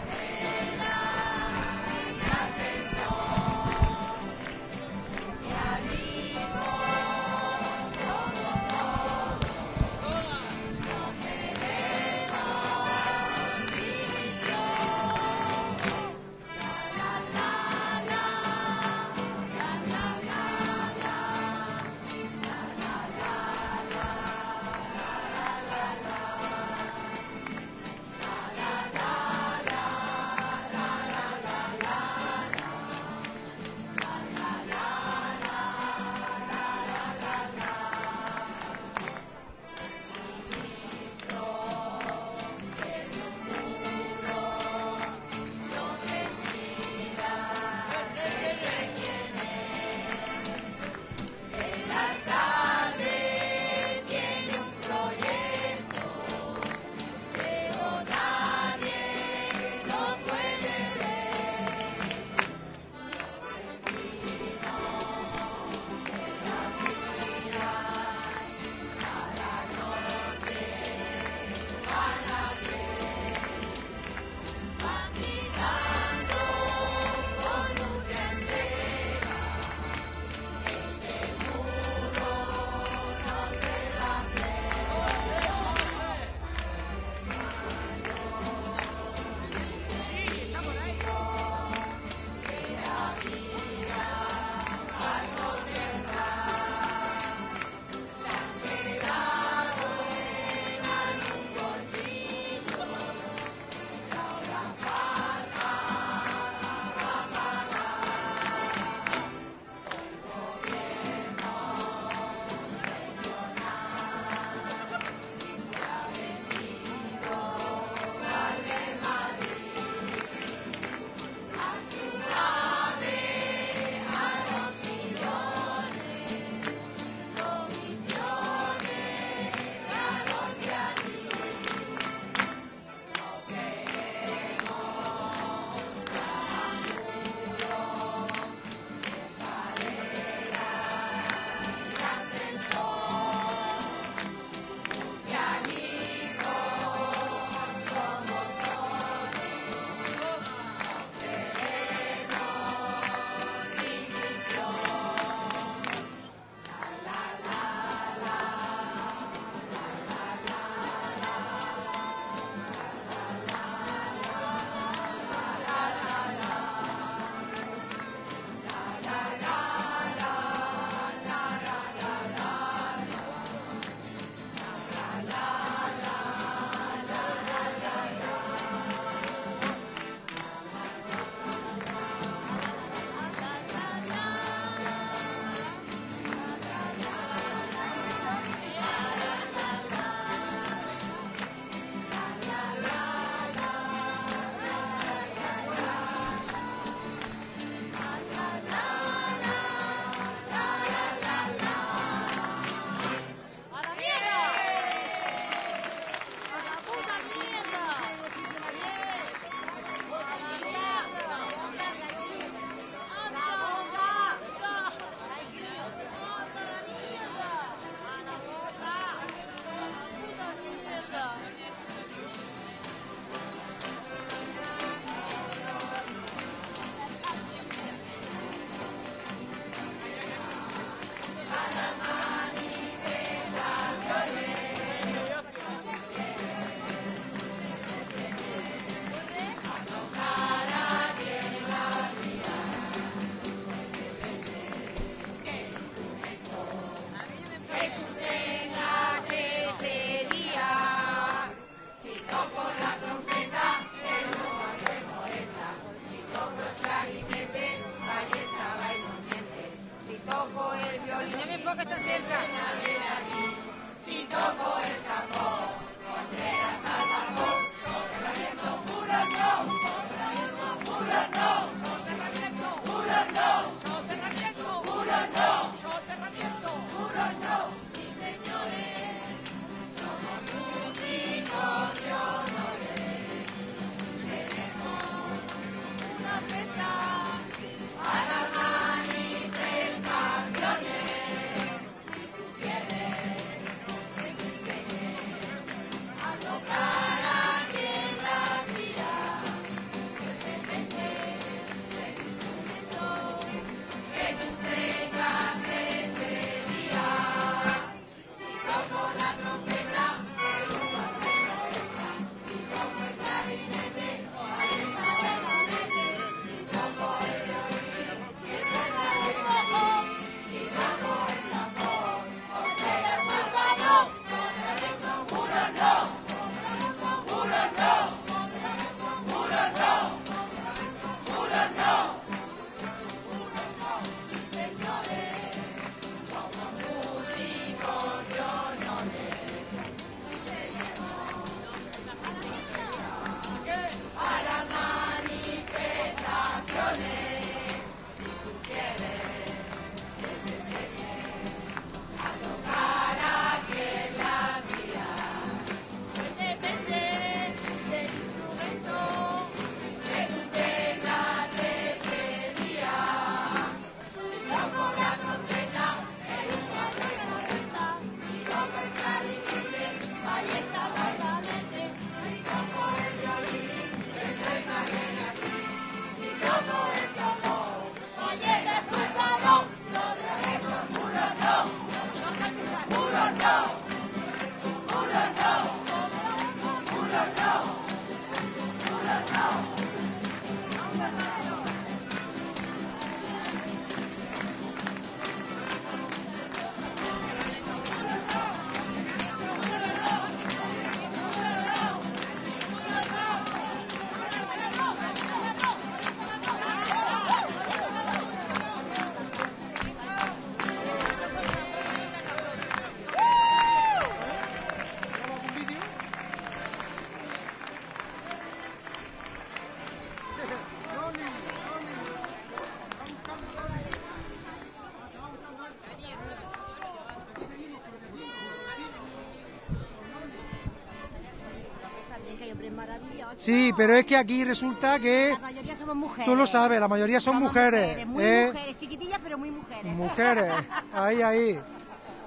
Sí, pero es que aquí resulta que La mayoría somos mujeres. tú lo sabes, la mayoría son Somos mujeres. muy ¿eh? mujeres, chiquitillas, pero muy mujeres. Mujeres, *laughs* ahí, ahí.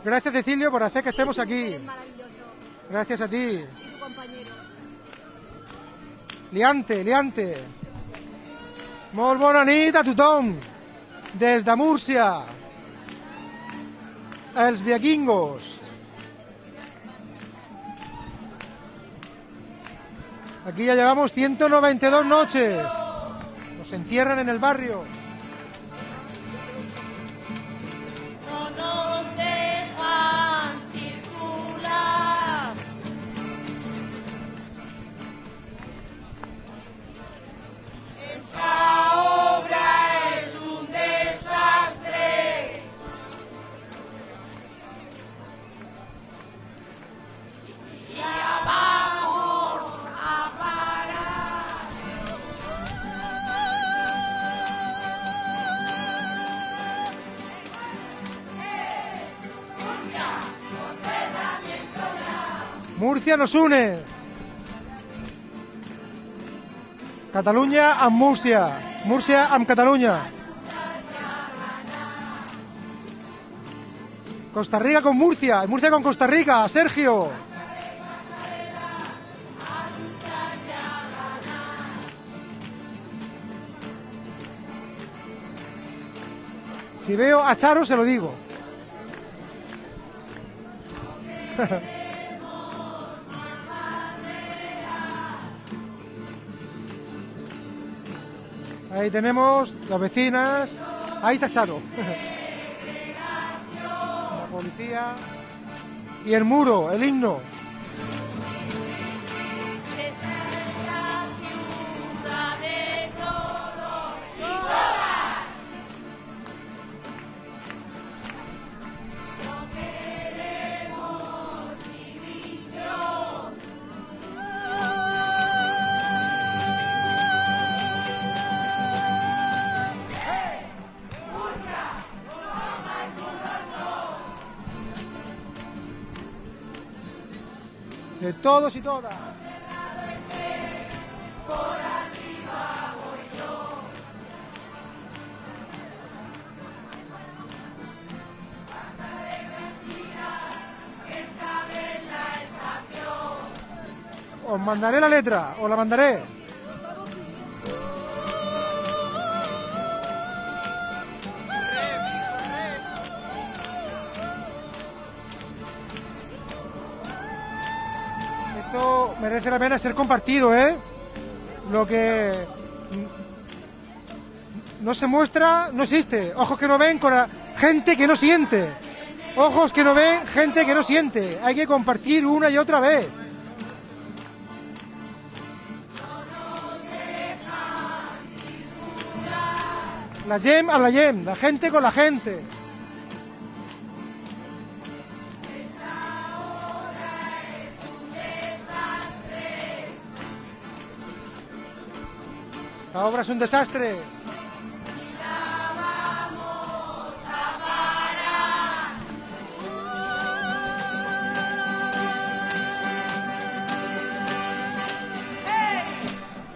Gracias, Cecilio, por hacer que estemos aquí. Gracias a ti. Y tu compañero. Liante, liante. Molt bona nit a tothom. Des de Múrcia. Els viaquingos. Aquí ya llevamos 192 noches. Nos encierran en el barrio. Murcia nos une. Catalunya amb Múrcia. Múrcia amb Catalunya. Costa Rica con Murcia. Murcia con Costa Rica. Sergio. Si veo a Charo se lo digo. *laughs* Ahí tenemos las vecinas. Ahí está Charo. *laughs* La policía. Y el muro, el himno. Todos y todas. Os mandaré la letra, os la mandaré. Merece la pena ser compartido, ¿eh? Lo que no se muestra, no existe. Ojos que no ven con gente que no siente. Ojos que no ven, gente que no siente. Hay que compartir una y otra vez. La yem a la yem, la gente con la gente. Esta obra es un desastre.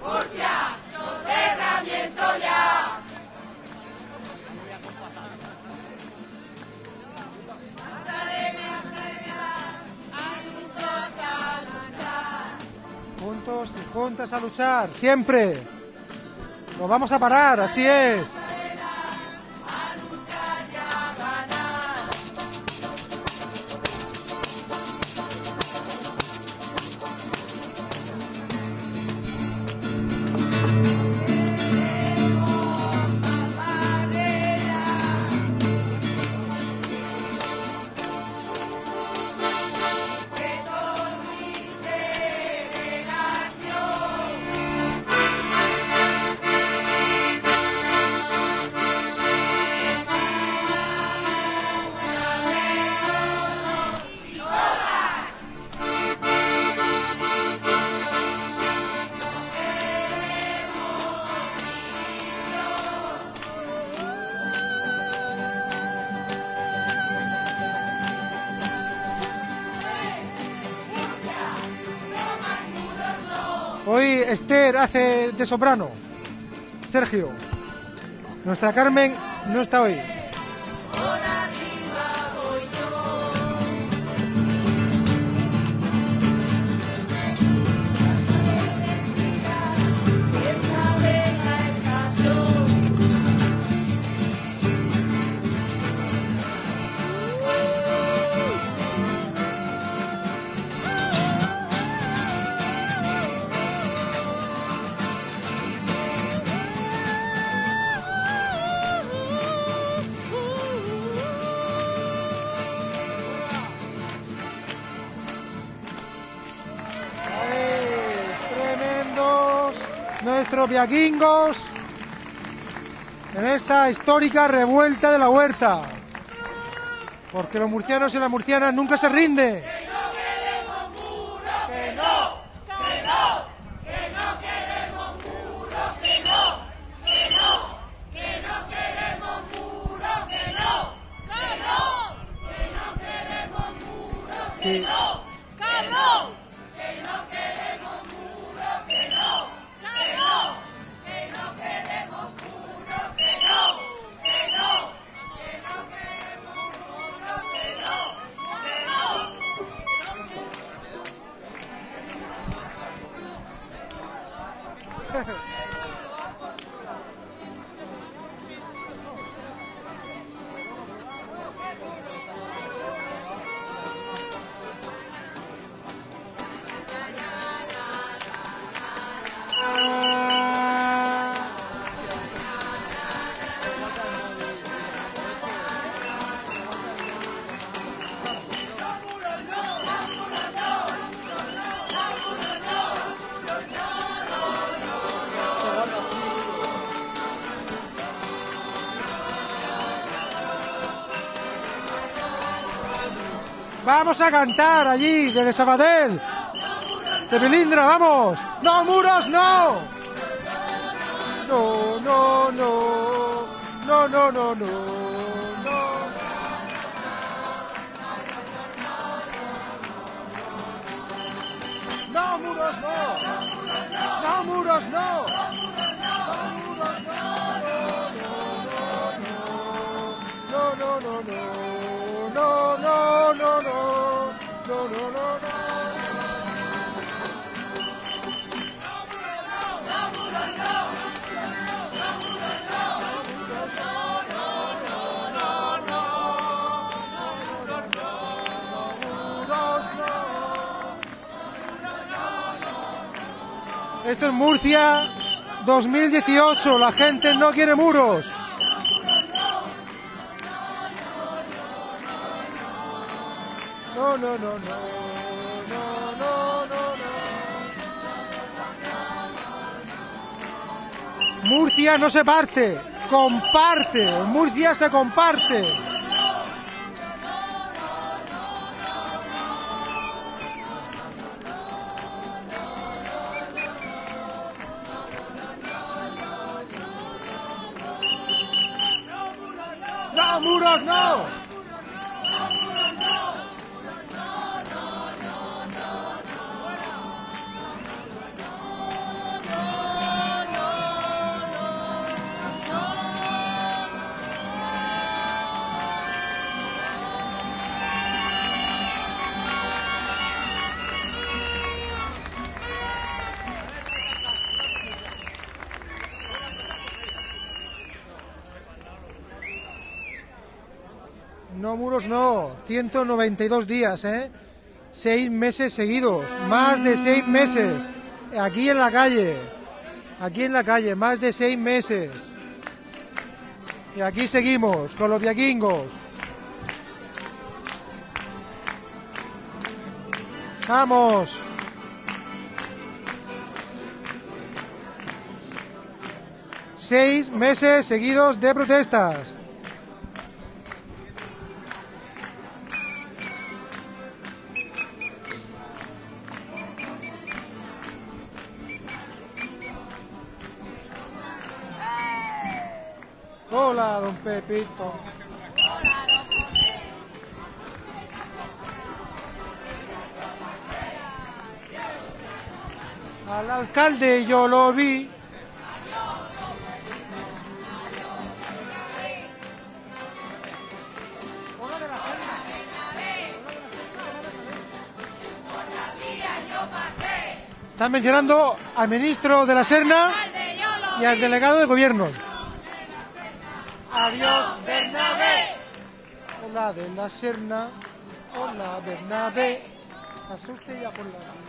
Murcia, soterramiento ya. Juntos y juntas a luchar, siempre. Nos vamos a parar, así es. Soprano. Sergio. Nuestra Carmen no está hoy. En esta histórica revuelta de la huerta. Porque los murcianos y las murcianas nunca se rinden. Vamos a cantar allí, desde Sabadell. De Melindra, vamos. No, muros. No, no, no. No, no, no, no. no. Esto es Murcia 2018. La gente no quiere muros. No, no, no, no. No, no, no. Murcia no se parte, comparte. Murcia se comparte. 192 días, ¿eh? Seis meses seguidos, más de seis meses, aquí en la calle, aquí en la calle, más de seis meses. Y aquí seguimos con los vikingos. Vamos. Seis meses seguidos de protestas. Yo lo vi. Están mencionando al ministro de la Serna y al delegado del gobierno. Adiós, Bernabé. Hola de la Serna. Hola, Bernabé. Asuste ya por la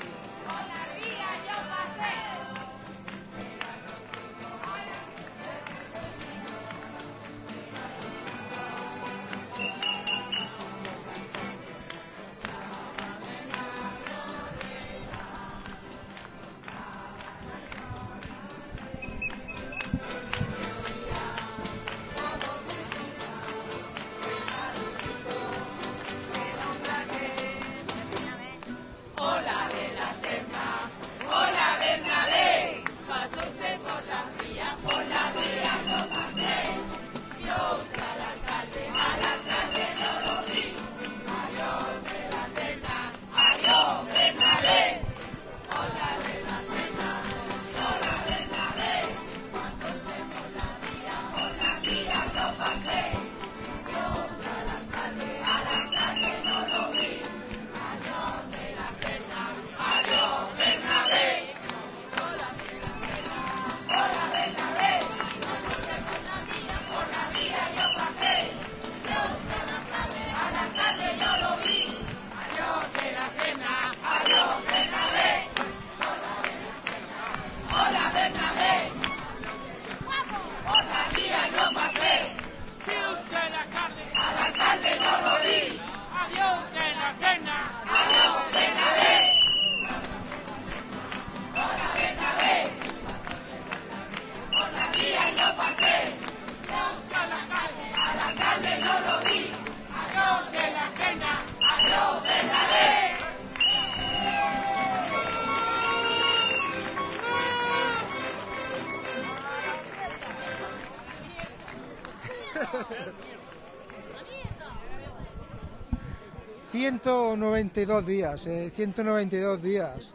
...192 días, eh, 192 días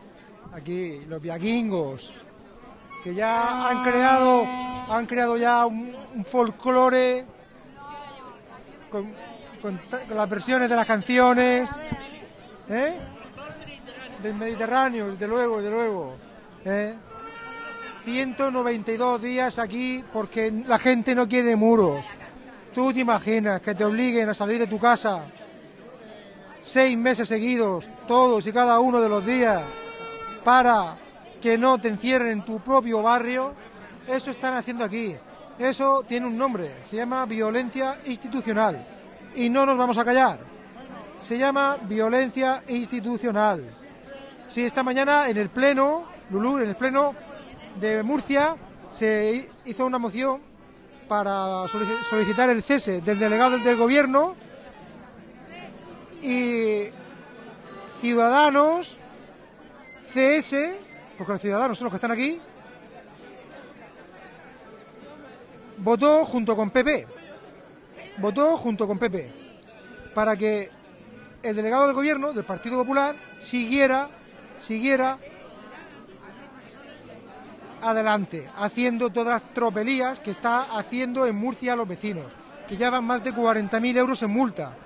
Aquí, los viaquingos, que ya han creado, han creado ya un, un folclore con, con ta- con las versiones de las canciones, ¿eh? Del Mediterráneo, desde luego, desde luego. ¿eh? 192 días aquí porque la gente no quiere muros. Tú te imaginas que te obliguen a salir de tu casa seis meses seguidos, todos y cada uno de los días, para que no te encierren en tu propio barrio, eso están haciendo aquí. Eso tiene un nombre, se llama violencia institucional. Y no nos vamos a callar. Se llama violencia institucional. Sí, esta mañana en el Pleno, Lulú, en el Pleno de Murcia, se hi- hizo una moción para solici- solicitar el cese del delegado del gobierno y Ciudadanos, CS, porque los ciudadanos son los que están aquí, votó junto con PP. Votó junto con PP para que el delegado del gobierno del Partido Popular siguiera, siguiera adelante, haciendo todas las tropelías que está haciendo en Murcia a los vecinos, que ya van más de 40.000 euros en multa.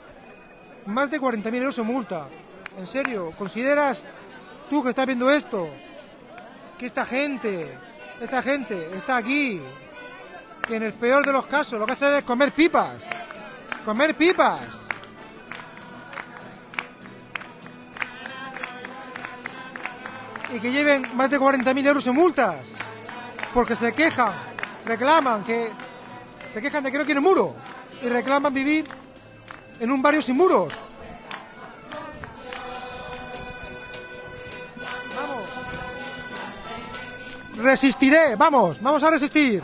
Más de 40.000 euros en multa. En serio, ¿consideras tú que estás viendo esto? Que esta gente, esta gente está aquí, que en el peor de los casos lo que hacen es comer pipas. Comer pipas. Y que lleven más de 40.000 euros en multas. Porque se quejan, reclaman que... Se quejan de que no quieren muro. Y reclaman vivir en un barrio sin muros. Vamos. Resistiré, vamos, vamos a resistir.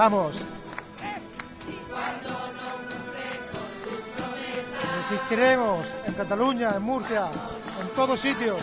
Vamos. Resistiremos en Cataluña, en Murcia, en todos sitios.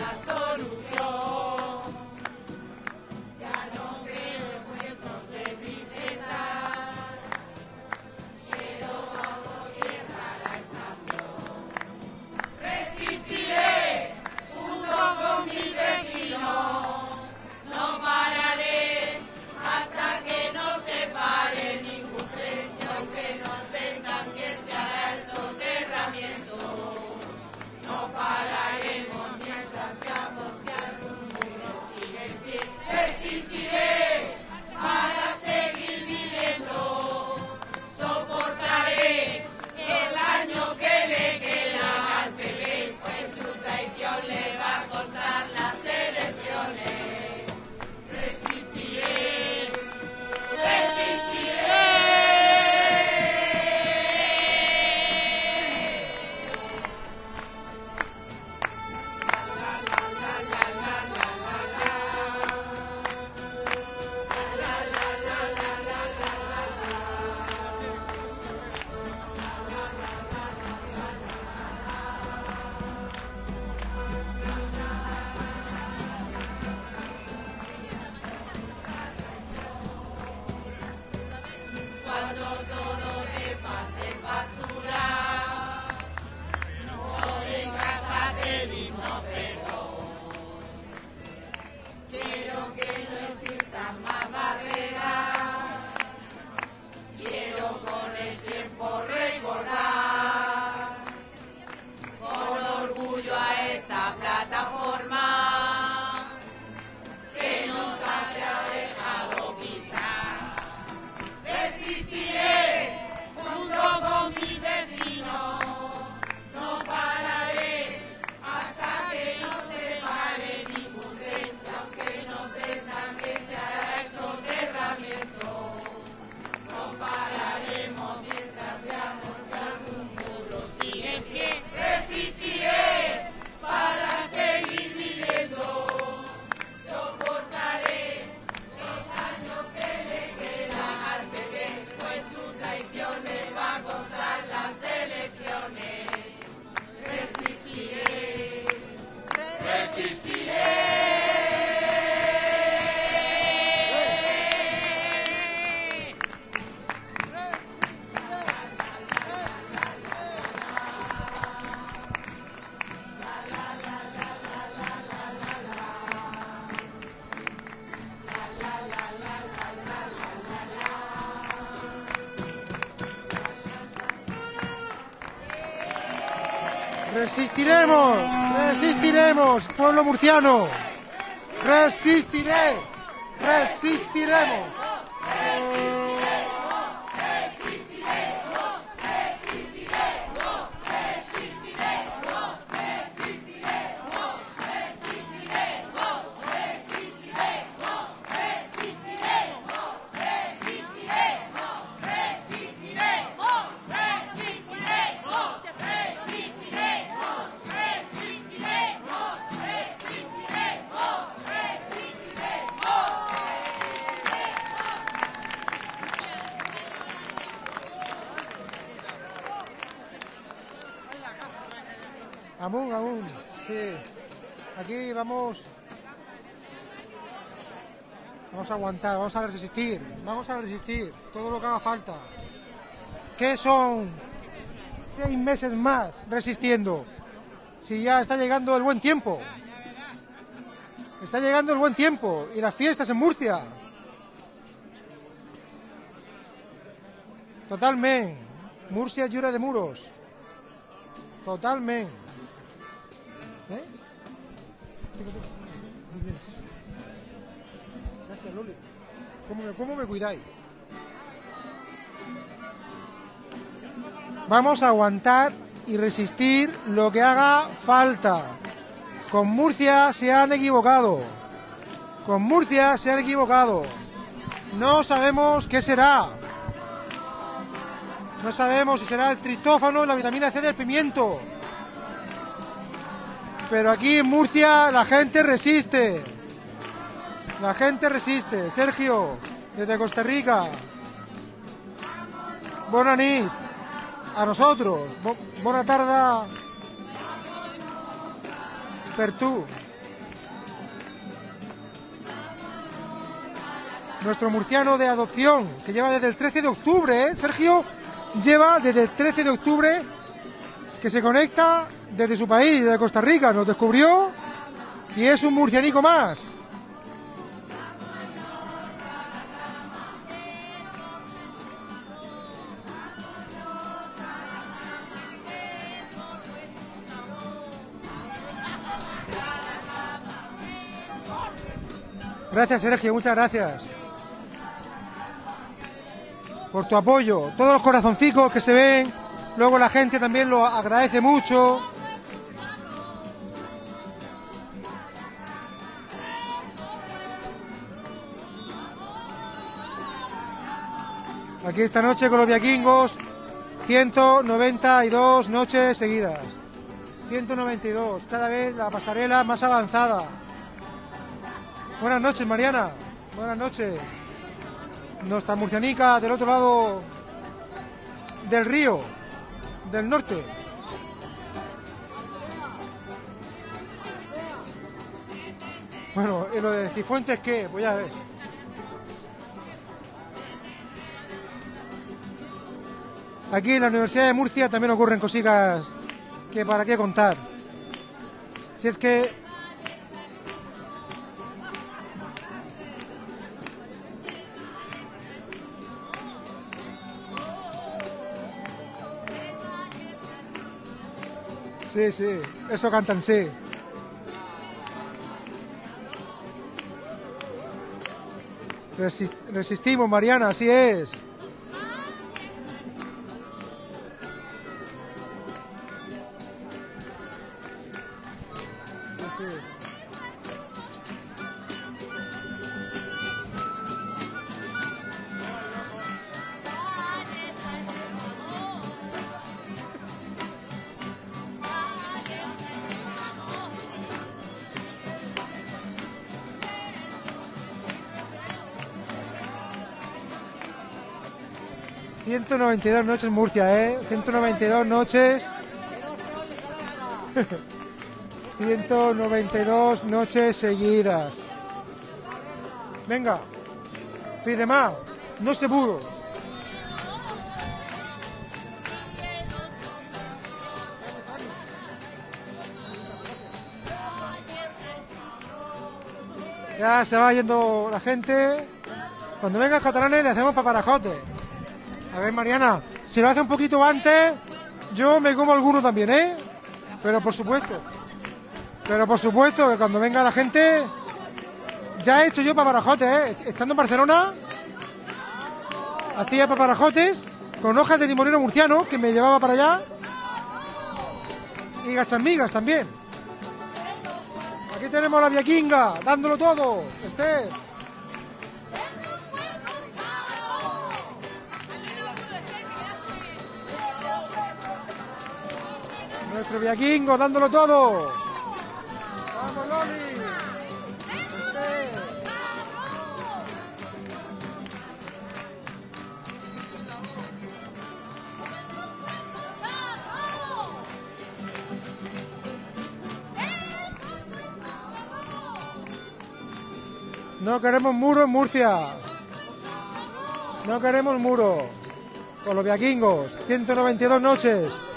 Resistiremos, resistiremos, pueblo murciano. Resistiré, resistiremos. Vamos a resistir, vamos a resistir todo lo que haga falta. ¿Qué son seis meses más resistiendo? Si ya está llegando el buen tiempo. Está llegando el buen tiempo y las fiestas en Murcia. Totalmente. Murcia lliure de muros. Totalmente. ¿Cómo me, cuidáis? Vamos a aguantar y resistir lo que haga falta. Con Murcia se han equivocado. Con Murcia se han equivocado. No sabemos qué será. No sabemos si será el tritófano, la vitamina C del pimiento. Pero aquí en Murcia la gente resiste. La gente resiste. Sergio, desde Costa Rica. Bona nit a nosotros. Bona tarda per tú. Nuestro murciano de adopción, que lleva desde el 13 de octubre, ¿eh? Sergio lleva desde el 13 de octubre que se conecta desde su país, desde Costa Rica, nos descubrió y es un murcianico más. Gracias, Sergio, muchas gracias. Por tu apoyo. Todos los corazoncicos que se ven. Luego la gente también lo agradece mucho. Aquí esta noche con los vikingos. 192 noches seguidas. 192. Cada vez la pasarela más avanzada. Buenas noches, Mariana. Buenas noches. Nuestra murcianica del otro lado del río, del norte. Bueno, ¿y lo de Cifuentes qué? Pues ya ves. Aquí en la Universidad de Murcia también ocurren cositas que para qué contar. Si es que Sí, sí, eso cantan, sí. Resi- resistimos, Mariana, así es. ...192 noches Murcia, ¿eh? 192 noches... *laughs* 192 noches seguidas. Venga. Pide más. No se pudo. Ya se va yendo la gente. Cuando vengan catalanes le hacemos paparajote. A ver, Mariana, si lo hace un poquito antes, yo me como alguno también, ¿eh? Pero por supuesto. Pero por supuesto que cuando venga la gente, ya he hecho yo paparajotes, ¿eh? Estando en Barcelona, hacía paparajotes con hojas de limonero murciano que me llevaba para allá. Y gachamigas también. Aquí tenemos la viaquinga, dándolo todo. Esther. Nuestro viaquingo, dándolo todo. Vamos, Loli. No queremos muro en Murcia. No queremos muro. Con los viaquingos. 192 noches.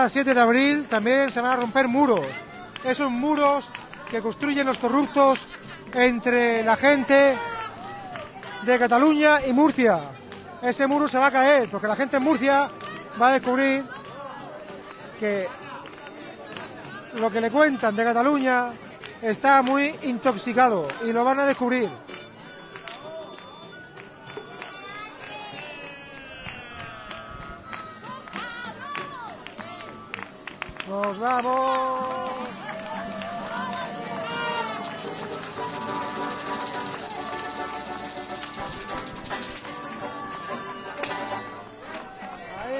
Día 7 de abril también se van a romper muros. Esos muros que construyen los corruptos entre la gente de Cataluña y Murcia. Ese muro se va a caer porque la gente en Murcia va a descubrir que lo que le cuentan de Cataluña está muy intoxicado y lo van a descubrir. Vamos.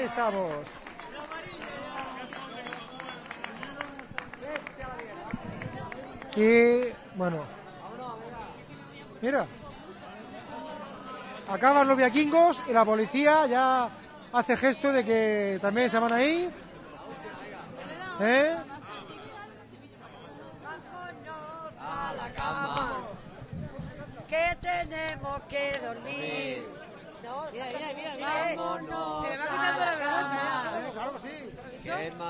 estamos. Y bueno, mira, acaban los viaquingos y la policía ya hace gesto de que también se van a ir. ¿Eh? a la cama, que tenemos que dormir. No, Mira, mira, mira, vámonos Se le va a quitando la vergüenza. Eh, claro que sí.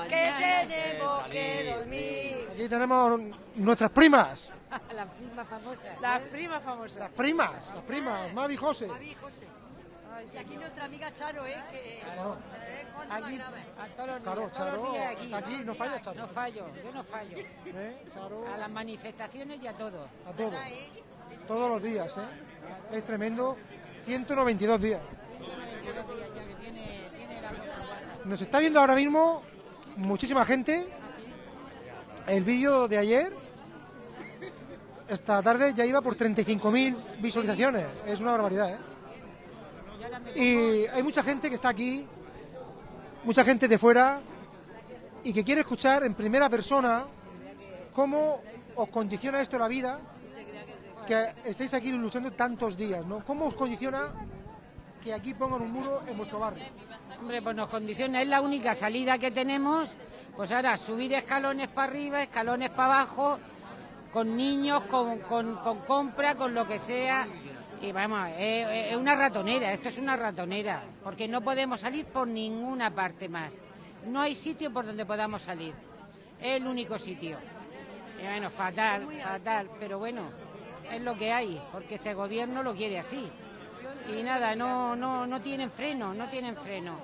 Que tenemos que dormir. Aquí tenemos nuestras primas, La prima famosa. La prima famosa. las primas, las primas, Mavi y José. Mavi y José. Y aquí nuestra amiga Charo, ¿eh? Que Claro. la Aquí, a todos los días, Claro, todos los Charo, días aquí. aquí, no falla, Charo. No fallo, yo no fallo. ¿Eh? Charo, A las manifestaciones y a todo. a todo, ¿eh? todos los días, ¿eh? Es tremendo, 192 días. Ya que tiene, tiene la. Nos está viendo ahora mismo muchísima gente. El vídeo de ayer, esta tarde, ya iba por 35.000 visualizaciones. Es una barbaridad, ¿eh? Y hay mucha gente que está aquí, mucha gente de fuera, y que quiere escuchar en primera persona cómo os condiciona esto la vida, que estéis aquí luchando tantos días, ¿no? ¿Cómo os condiciona que aquí pongan un muro en vuestro barrio? Hombre, pues nos condiciona, es la única salida que tenemos. Pues ahora subir escalones para arriba, escalones para abajo, con niños, con, con, con compra, con lo que sea. Y vamos, es, es una ratonera, esto es una ratonera, porque no podemos salir por ninguna parte más. No hay sitio por donde podamos salir. Es el único sitio. Bueno, fatal, fatal, pero bueno, es lo que hay, porque este gobierno lo quiere así. Y nada, no, no, no tienen freno, no tienen freno.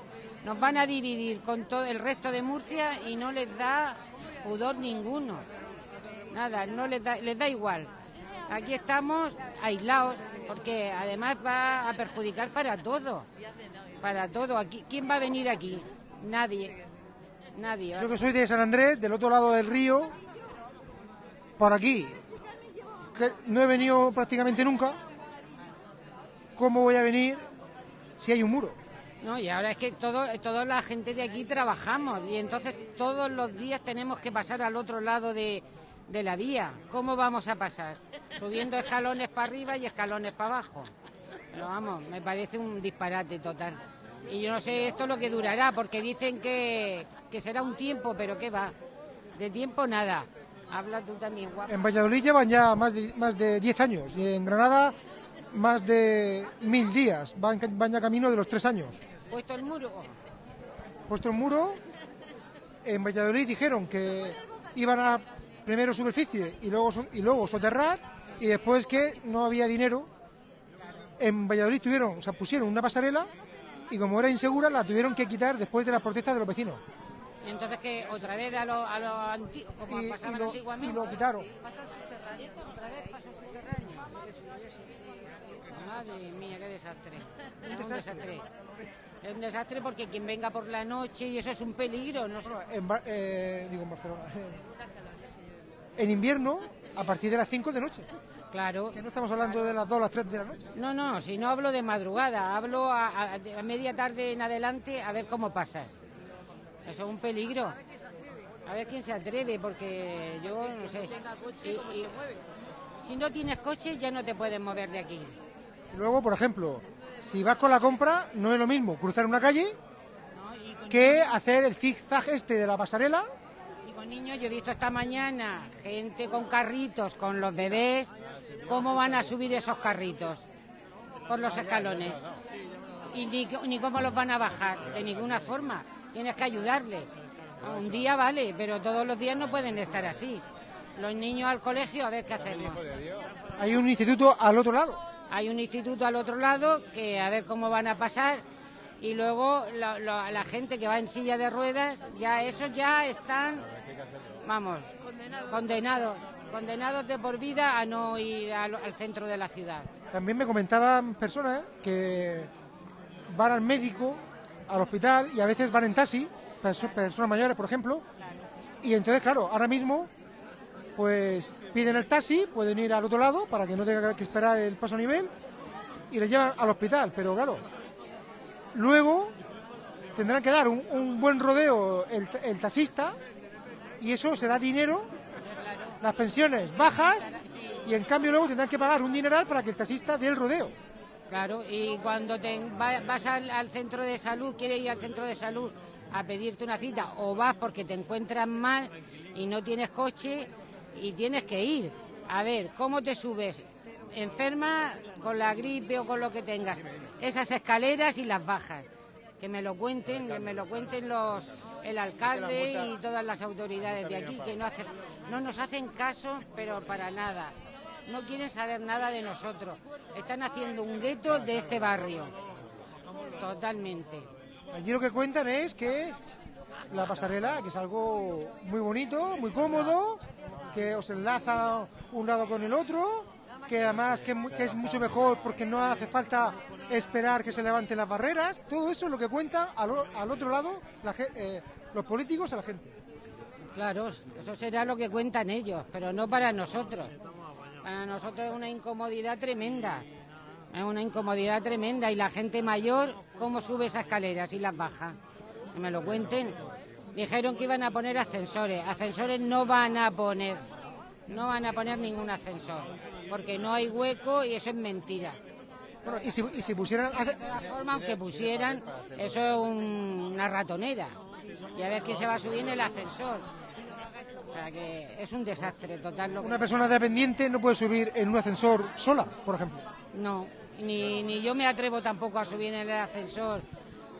Nos van a dividir con todo el resto de Murcia y no les da pudor ninguno. Nada, no les da, les da igual. Aquí estamos aislados, porque además va a perjudicar para todo. Para todo. Aquí, ¿Quién va a venir aquí? Nadie. Nadie. Yo que soy de San Andrés, del otro lado del río, por aquí, que no he venido prácticamente nunca, ¿cómo voy a venir si hay un muro? No, y ahora es que todo, toda la gente de aquí trabajamos y entonces todos los días tenemos que pasar al otro lado de, de la vía. ¿Cómo vamos a pasar? Subiendo escalones para arriba y escalones para abajo. Pero vamos, me parece un disparate total. Y yo no sé esto lo que durará, porque dicen que, que será un tiempo, pero ¿qué va? De tiempo nada. Habla tú también, guapa. En Valladolid llevan ya más de, más de 10 años y en Granada más de mil días, van, van ya camino de los tres años. Puesto el muro. Puesto el muro, en Valladolid dijeron que iban a primero superficie y luego, y luego soterrar y después que no había dinero. En Valladolid tuvieron, o sea, pusieron una pasarela y como era insegura la tuvieron que quitar después de las protestas de los vecinos. Y entonces que otra vez a lo, a lo antiguo, como Y- y pasaban lo- antiguamente. y lo quitaron. Subterráneo, otra vez pasa subterráneo. Qué sé yo, sí. Madre mía, qué desastre. Es *laughs* un desastre. Es un desastre porque quien venga por la noche y eso es un peligro. No sé. En, eh, digo en Barcelona. *laughs* En invierno, a partir de las 5 de noche. Claro. Que no estamos hablando de las 2 o las 3 de la noche. No, no, si no hablo de madrugada, hablo a, a- a media tarde en adelante a ver cómo pasa. Eso es un peligro. A ver quién se atreve, porque yo no sé. Y- y- si no tienes coche, ya no te puedes mover de aquí. Luego, por ejemplo, si vas con la compra, no es lo mismo cruzar una calle que hacer el zigzag este de la pasarela. Con niños, yo he visto esta mañana gente con carritos, con los bebés, cómo van a subir esos carritos por los escalones. Y ni, ni cómo los van a bajar, de ninguna forma. Tienes que ayudarle. Un día vale, pero todos los días no pueden estar así. Los niños al colegio, a ver qué hacemos. Hay un instituto al otro lado. Hay un instituto al otro lado que a ver cómo van a pasar y luego lo- la gente que va en silla de ruedas, ya esos ya están, vamos, condenados, condenados de por vida a no ir al, al centro de la ciudad. También me comentaban personas que van al médico, al hospital y a veces van en taxi, perso- personas mayores, por ejemplo. Y entonces, claro, ahora mismo, pues piden el taxi, pueden ir al otro lado para que no tenga que esperar el paso a nivel y les llevan al hospital. Pero claro, luego tendrán que dar un, un buen rodeo el taxista y eso será dinero, las pensiones bajas y en cambio luego tendrán que pagar un dineral para que el taxista dé el rodeo. Claro, y cuando te va- vas al, al centro de salud, quieres ir al centro de salud a pedirte una cita o vas porque te encuentras mal y no tienes coche y tienes que ir. A ver, ¿cómo te subes? Enferma con la gripe o con lo que tengas. Esas escaleras y las bajas. Que me lo cuenten, que me lo cuenten los el alcalde y todas las autoridades de aquí, que no, hace, no nos hacen caso, pero para nada. No quieren saber nada de nosotros. Están haciendo un gueto de este barrio. Totalmente. Allí lo que cuentan es que la pasarela, que es algo muy bonito, muy cómodo, que os enlaza un lado con el otro, que además que, es mucho mejor porque no hace falta esperar que se levanten las barreras. Todo eso es lo que cuentan al, al otro lado la eh, los políticos a la gente. Claro, eso será lo que cuentan ellos, pero no para nosotros. Para nosotros es una incomodidad tremenda. Es una incomodidad tremenda. Y la gente mayor, ¿cómo sube esas escaleras y las baja? Que me lo cuenten. Dijeron que iban a poner ascensores. Ascensores no van a poner. No van a poner ningún ascensor. Porque no hay hueco y eso es mentira. Bueno, y si, y si pusieran... De todas formas, aunque pusieran, eso es un- una ratonera. Y a ver quién se va a subir en el ascensor. O sea que es un desastre total. Lo que- Una persona dependiente no puede subir en un ascensor sola, por ejemplo. No, ni, ni yo me atrevo tampoco a subir en el ascensor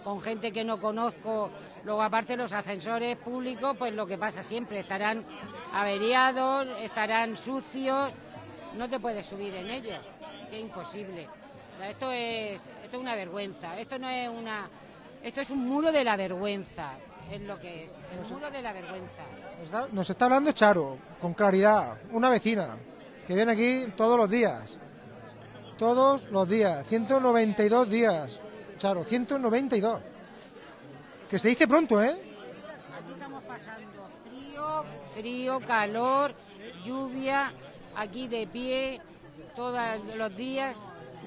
con gente que no conozco. Luego, aparte, los ascensores públicos, pues lo que pasa siempre, estarán averiados, estarán sucios, no te puedes subir en ellos, que imposible. Esto es, esto es una vergüenza, esto no es una... Esto es un muro de la vergüenza, es lo que es, el muro de la vergüenza. Nos está, nos está hablando Charo, con claridad, una vecina, que viene aquí todos los días. Todos los días, 192 días. Charo, 192. Que se dice pronto, ¿eh? Aquí estamos pasando frío, frío, calor, lluvia, aquí de pie todos los días.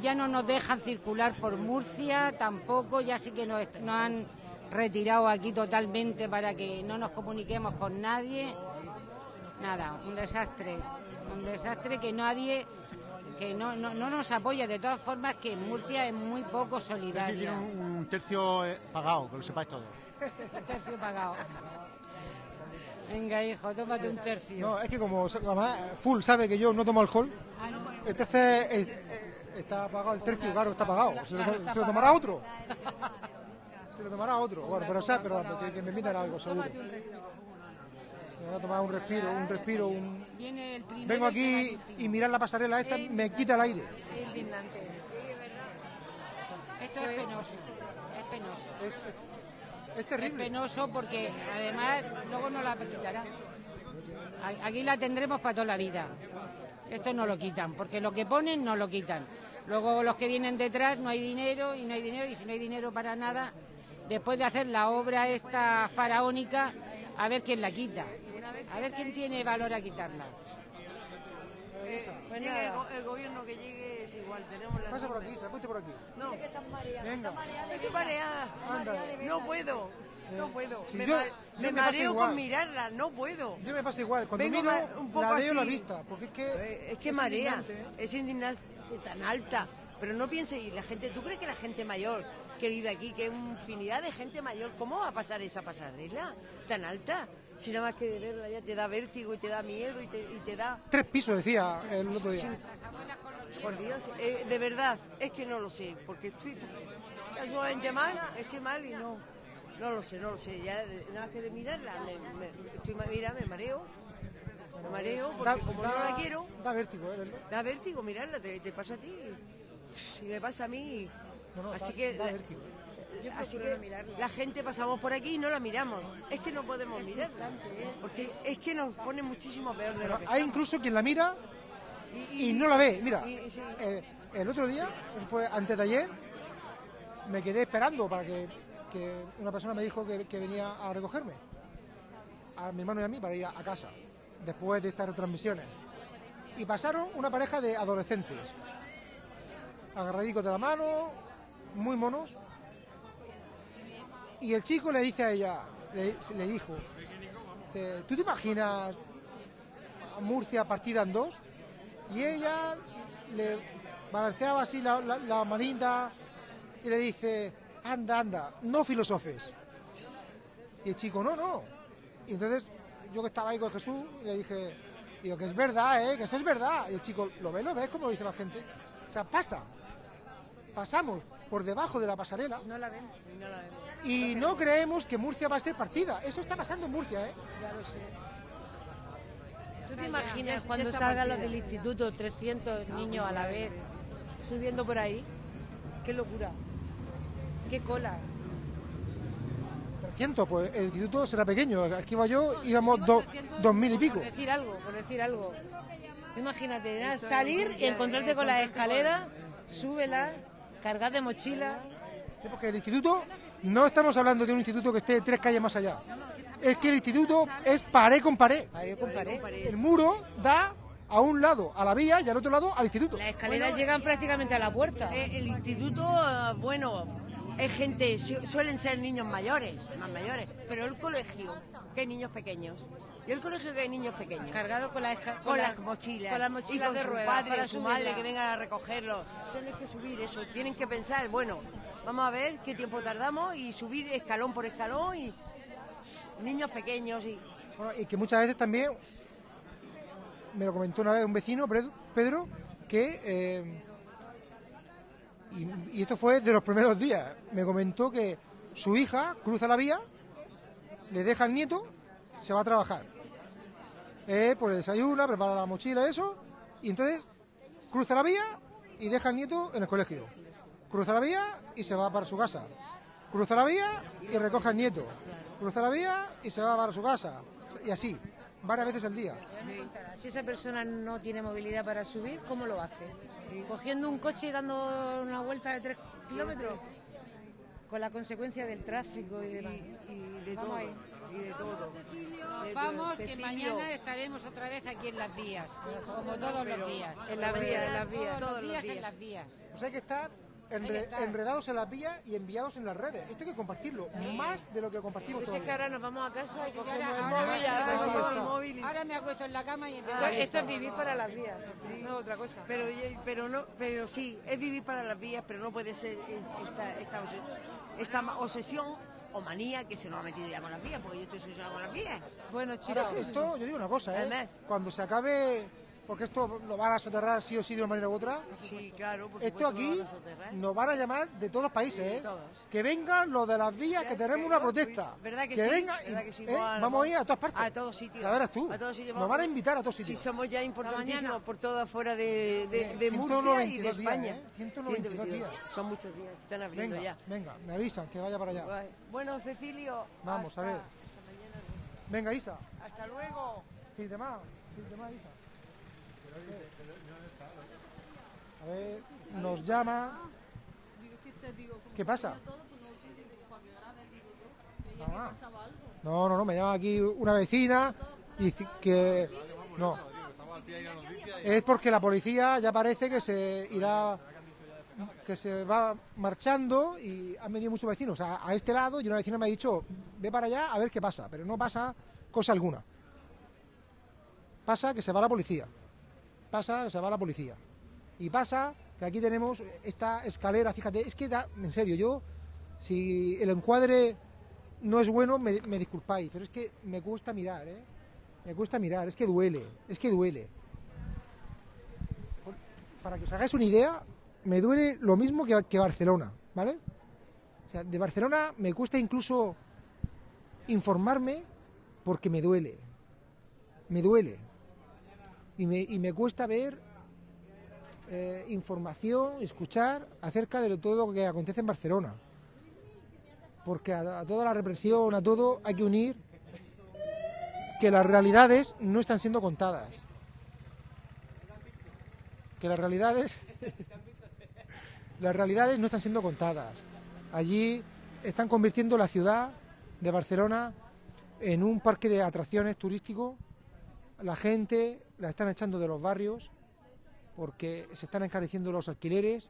Ya no nos dejan circular por Murcia, tampoco, ya sí que nos, nos han retirado aquí totalmente para que no nos comuniquemos con nadie. Nada, un desastre, un desastre que nadie, que no, no, no nos apoya. De todas formas, que Murcia es muy poco tiene solidaria. un, un tercio eh, pagado, que lo sepáis todos. Un tercio pagado. Venga, hijo, tómate un tercio. No, es que como además, Full sabe que yo no tomo alcohol, entonces eh, eh, está pagado el tercio, claro, está pagado. Se lo, Claro, está se lo pagado. tomará otro. Se lo tomará otro. Bueno, pero sabe, pero que, que me invitan algo, seguro. Me voy a tomar un respiro, un respiro, un... Viene el primero Vengo aquí y mirar la pasarela esta me quita el aire. Es indignante. Esto es penoso, es penoso. Es, es- penoso porque además luego no la quitarán. Aquí la tendremos para toda la vida. Esto no lo quitan, porque lo que ponen no lo quitan. Luego los que vienen detrás no hay dinero y no hay dinero y si no hay dinero para nada, después de hacer la obra esta faraónica, a ver quién la quita. A ver quién tiene valor a quitarla. El, gobierno que llegue es igual, tenemos la Pasa por aquí, se por aquí. No, Venga. estoy mareada. Anda. No puedo, no puedo. Si me yo- ma- yo me mareo igual. con mirarla, no puedo. Yo me pasa igual. Cuando Vengo miro, un poco la veo la vista. Porque es que... Eh, Es que marea, indignante, ¿eh? es indignante tan alta. Pero no piense, y la gente, ¿tú crees que la gente mayor que vive aquí, que es una infinidad de gente mayor, ¿cómo va a pasar esa pasarela tan alta? Si nada más que de verla ya te da vértigo y te da miedo y te, y te da... Tres pisos, decía el otro día. Por Dios, eh, de verdad, es que no lo sé, porque estoy tan sumamente mal, estoy mal y no, no lo sé, no lo sé. Ya nada que de mirarla, me, me- estoy, mira, me mareo, me mareo, porque Da- como da- no la quiero, Da vértigo, ¿eh? da vértigo mirarla, te, te pasa a ti, si me pasa a mí, No, no, así da- que, da la, así que la gente pasamos por aquí y no la miramos, es que no podemos mirarla, porque es que nos pone muchísimo peor de lo Pero que hay estamos. incluso quien la mira Y- y no la ve. Mira, y- y sí. eh, el otro día, fue antes de ayer, me quedé esperando para que, que una persona me dijo que, que venía a recogerme, a mi hermano y a mí, para ir a, a casa, después de estas retransmisiones. Y pasaron una pareja de adolescentes, agarradicos de la mano, muy monos. Y el chico le dice a ella, le, le dijo, dice, ¿tú te imaginas a Murcia partida en dos? Y ella le balanceaba así la, la, la manita y le dice, anda, anda, no filosofes. Y el chico, no, no. Y entonces yo que estaba ahí con Jesús le dije, digo, que es verdad, ¿eh? que esto es verdad. Y el chico, ¿lo ves, lo ves? Como dice la gente. O sea, pasa. Pasamos por debajo de la pasarela No la ven. No la ven. Y no creemos que Murcia va a estar partida. Eso está pasando en Murcia, ¿eh? Ya lo sé. ¿Tú te imaginas cuando salgan los del instituto 300 niños a la vez subiendo por ahí? ¡Qué locura! ¡Qué cola! 300, pues el instituto será pequeño. Aquí iba yo, íbamos do- dos mil y pico. Por decir algo, por decir algo. Tú imagínate, ¿no? salir y encontrarte con las escaleras, súbela, cargar de mochila. Sí, Porque el instituto, no estamos hablando de un instituto que esté tres calles más allá. Es que el instituto es pared con pared. Pared con pared. El muro da a un lado a la vía y al otro lado al instituto. Las escaleras llegan prácticamente a la puerta. Eh, el instituto, eh, bueno, es gente, su- suelen ser niños mayores, más mayores, pero el colegio, que niños pequeños. Y el colegio que hay niños pequeños. Cargado con las esca- con la- las mochilas. Con las mochilas y con de su ruedas. padre para su subirla. madre que vengan a recogerlo. Tienen que subir eso, tienen que pensar, bueno, vamos a ver qué tiempo tardamos y subir escalón por escalón y niños pequeños y Bueno, y que muchas veces también, me lo comentó una vez un vecino, Pedro, Pedro, que, eh, y, y esto fue de los primeros días, me comentó que su hija cruza la vía, le deja al nieto, se va a trabajar. Eh, pues desayuna, prepara la mochila, eso, y entonces cruza la vía y deja al nieto en el colegio. Cruza la vía y se va para su casa. Cruza la vía y recoge al nieto. Cruza la vía y se va para su casa. Y así, varias veces al día. Si esa persona no tiene movilidad para subir, ¿cómo lo hace? ¿Cogiendo un coche y dando una vuelta de tres kilómetros? Con la consecuencia del tráfico y demás. y de Vamos todo, ahí. Y de todo. De Vamos, que mañana estaremos otra vez aquí en las vías, como todos los días. En las vías, en las vías. Todos los Todos los días en las vías. Pues hay que que enre- enredados en las vías y enviados en las redes. Esto hay que compartirlo, más de lo que compartimos Pues es que ahora nos vamos a casa y Sí, cogemos ahora- el ahora- móvil y ahora- está. al móvil. y- Ahora me acuesto en la cama y empiezo Esto, esto es vivir para las vías, no es otra cosa. Pero, pero, no, pero sí, es vivir para las vías, pero no puede ser esta, esta, esta ma- obsesión o manía que se nos ha metido ya con las vías, porque yo estoy obsesionado con las vías. Bueno, Ahora, chicos, esto, yo digo una cosa, ¿eh? Además- Cuando se acabe, porque esto lo van a soterrar sí o sí de una manera u otra, Sí, claro, por esto aquí van a nos van a llamar de todos los países, Sí, de ¿eh? Que vengan los de las vías, que tenemos una protesta. ¿Verdad que, sí? venga y- ¿Verdad que sí? ¿eh? Vamos a ir a todas partes. A todos sitios. Verás tú. A todos sitios. Nos vamos. van a invitar a todos Sí, sitios. somos ya importantísimos por todas fuera de, de, de 192 Murcia y de días, España. ¿eh? 192 días. Son muchos días. Están abriendo Venga, ya. venga, me avisan que vaya para allá. Bueno, Cecilio. Vamos, hasta- a ver. Venga, Isa. Hasta luego. Fin de más, fin de más, Isa. A ver, nos llama. ¿Qué pasa? Ah. No, no, no, me llama aquí una vecina y que no. Es porque la policía ya parece que se irá que se va marchando y han venido muchos vecinos a, a este lado y una vecina me ha dicho, ve para allá a ver qué pasa, pero no pasa cosa alguna. Pasa que se va la policía. Pasa se va la policía. Y pasa que aquí tenemos esta escalera, fíjate, es que da, en serio, yo, si el encuadre no es bueno, me, me disculpáis, pero es que me cuesta mirar, ¿eh? Me cuesta mirar, es que duele, es que duele. Para que os hagáis una idea, me duele lo mismo que, que Barcelona, ¿vale? O sea, de Barcelona me cuesta incluso informarme porque me duele. Me duele. Y me, y me cuesta ver eh, información, escuchar acerca de todo lo que acontece en Barcelona. Porque a, a toda la represión, a todo, hay que unir que las realidades no están siendo contadas. Que las realidades *laughs* las realidades no están siendo contadas. Allí están convirtiendo la ciudad de Barcelona en un parque de atracciones turístico. La gente la están echando de los barrios porque se están encareciendo los alquileres.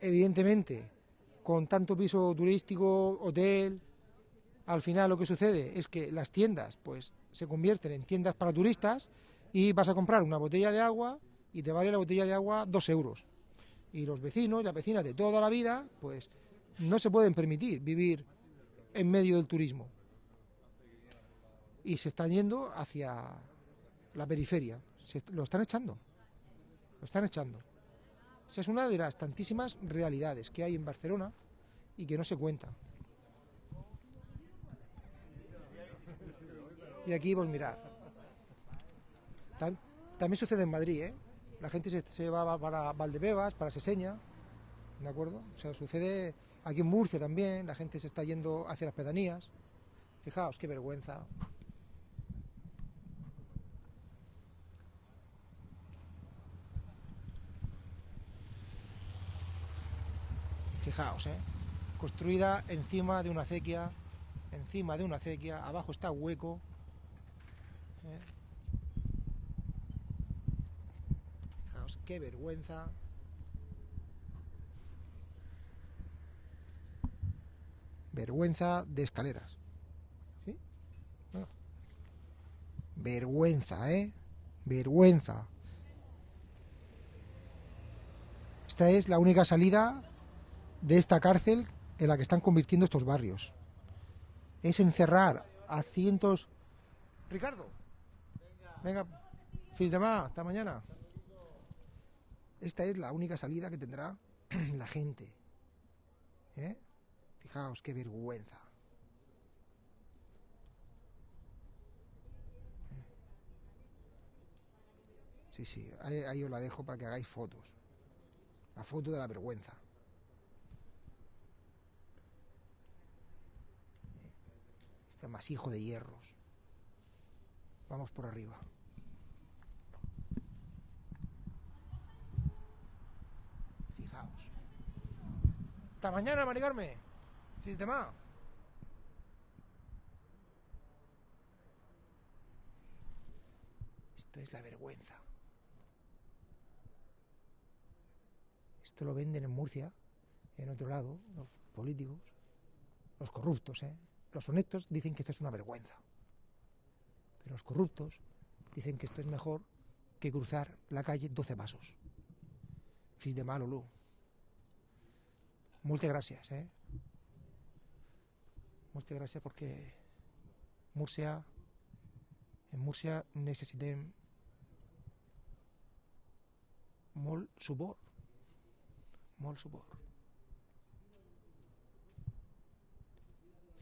Evidentemente, con tanto piso turístico, hotel, al final lo que sucede es que las tiendas pues se convierten en tiendas para turistas y vas a comprar una botella de agua y te vale la botella de agua dos euros. Y los vecinos y las vecinas de toda la vida pues no se pueden permitir vivir en medio del turismo. Y se están yendo hacia la periferia. Se lo están echando. Lo están echando. Esa es una de las tantísimas realidades que hay en Barcelona y que no se cuentan. Y aquí, pues mirar. Tam- también sucede en Madrid, ¿eh? La gente se, se va para Valdebebas, para Seseña, ¿de acuerdo? O sea, sucede aquí en Murcia también, la gente se está yendo hacia las pedanías. Fijaos, qué vergüenza. Fijaos, ¿eh? Construida encima de una acequia, encima de una acequia, abajo está hueco. ¿eh? Fijaos, qué vergüenza. Vergüenza de escaleras. ¿Sí? Vergüenza, ¿eh? Vergüenza. Esta es la única salida de esta cárcel en la que están convirtiendo estos barrios. Es encerrar a cientos... Ricardo, venga, fin de más, hasta mañana. Esta es la única salida que tendrá *clears throat* la gente. ¿Eh? Fijaos qué vergüenza. Sí, sí, ahí, ahí os la dejo para que hagáis fotos. La foto de la vergüenza. Este masijo de hierros. Vamos por arriba. Fijaos. Hasta mañana, Mari Carmen. Sistema. Esto es la vergüenza. Esto lo venden en Murcia, en otro lado, los políticos, los corruptos, ¿eh? Los honestos dicen que esto es una vergüenza. Pero los corruptos dicen que esto es mejor que cruzar la calle 12 pasos. Fis de mal, Olu. Muchas gracias, eh? Muchas gracias porque Murcia, en Murcia necessitem molt suport, molt suport.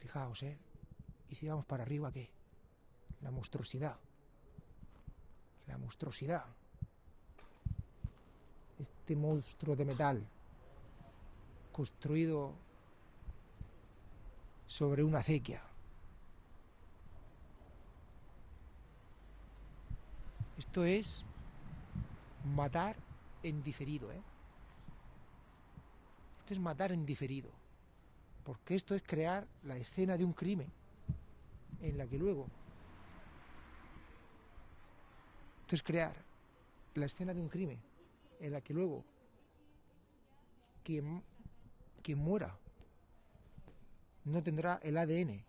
Fijaos, ¿eh? Y si vamos para arriba, ¿qué? La monstruosidad. La monstruosidad. Este monstruo de metal construido sobre una acequia. Esto es matar en diferido, ¿eh? Esto es matar en diferido porque esto es crear la escena de un crimen en la que luego esto es crear la escena de un crimen en la que luego quien, quien muera no tendrá el ADN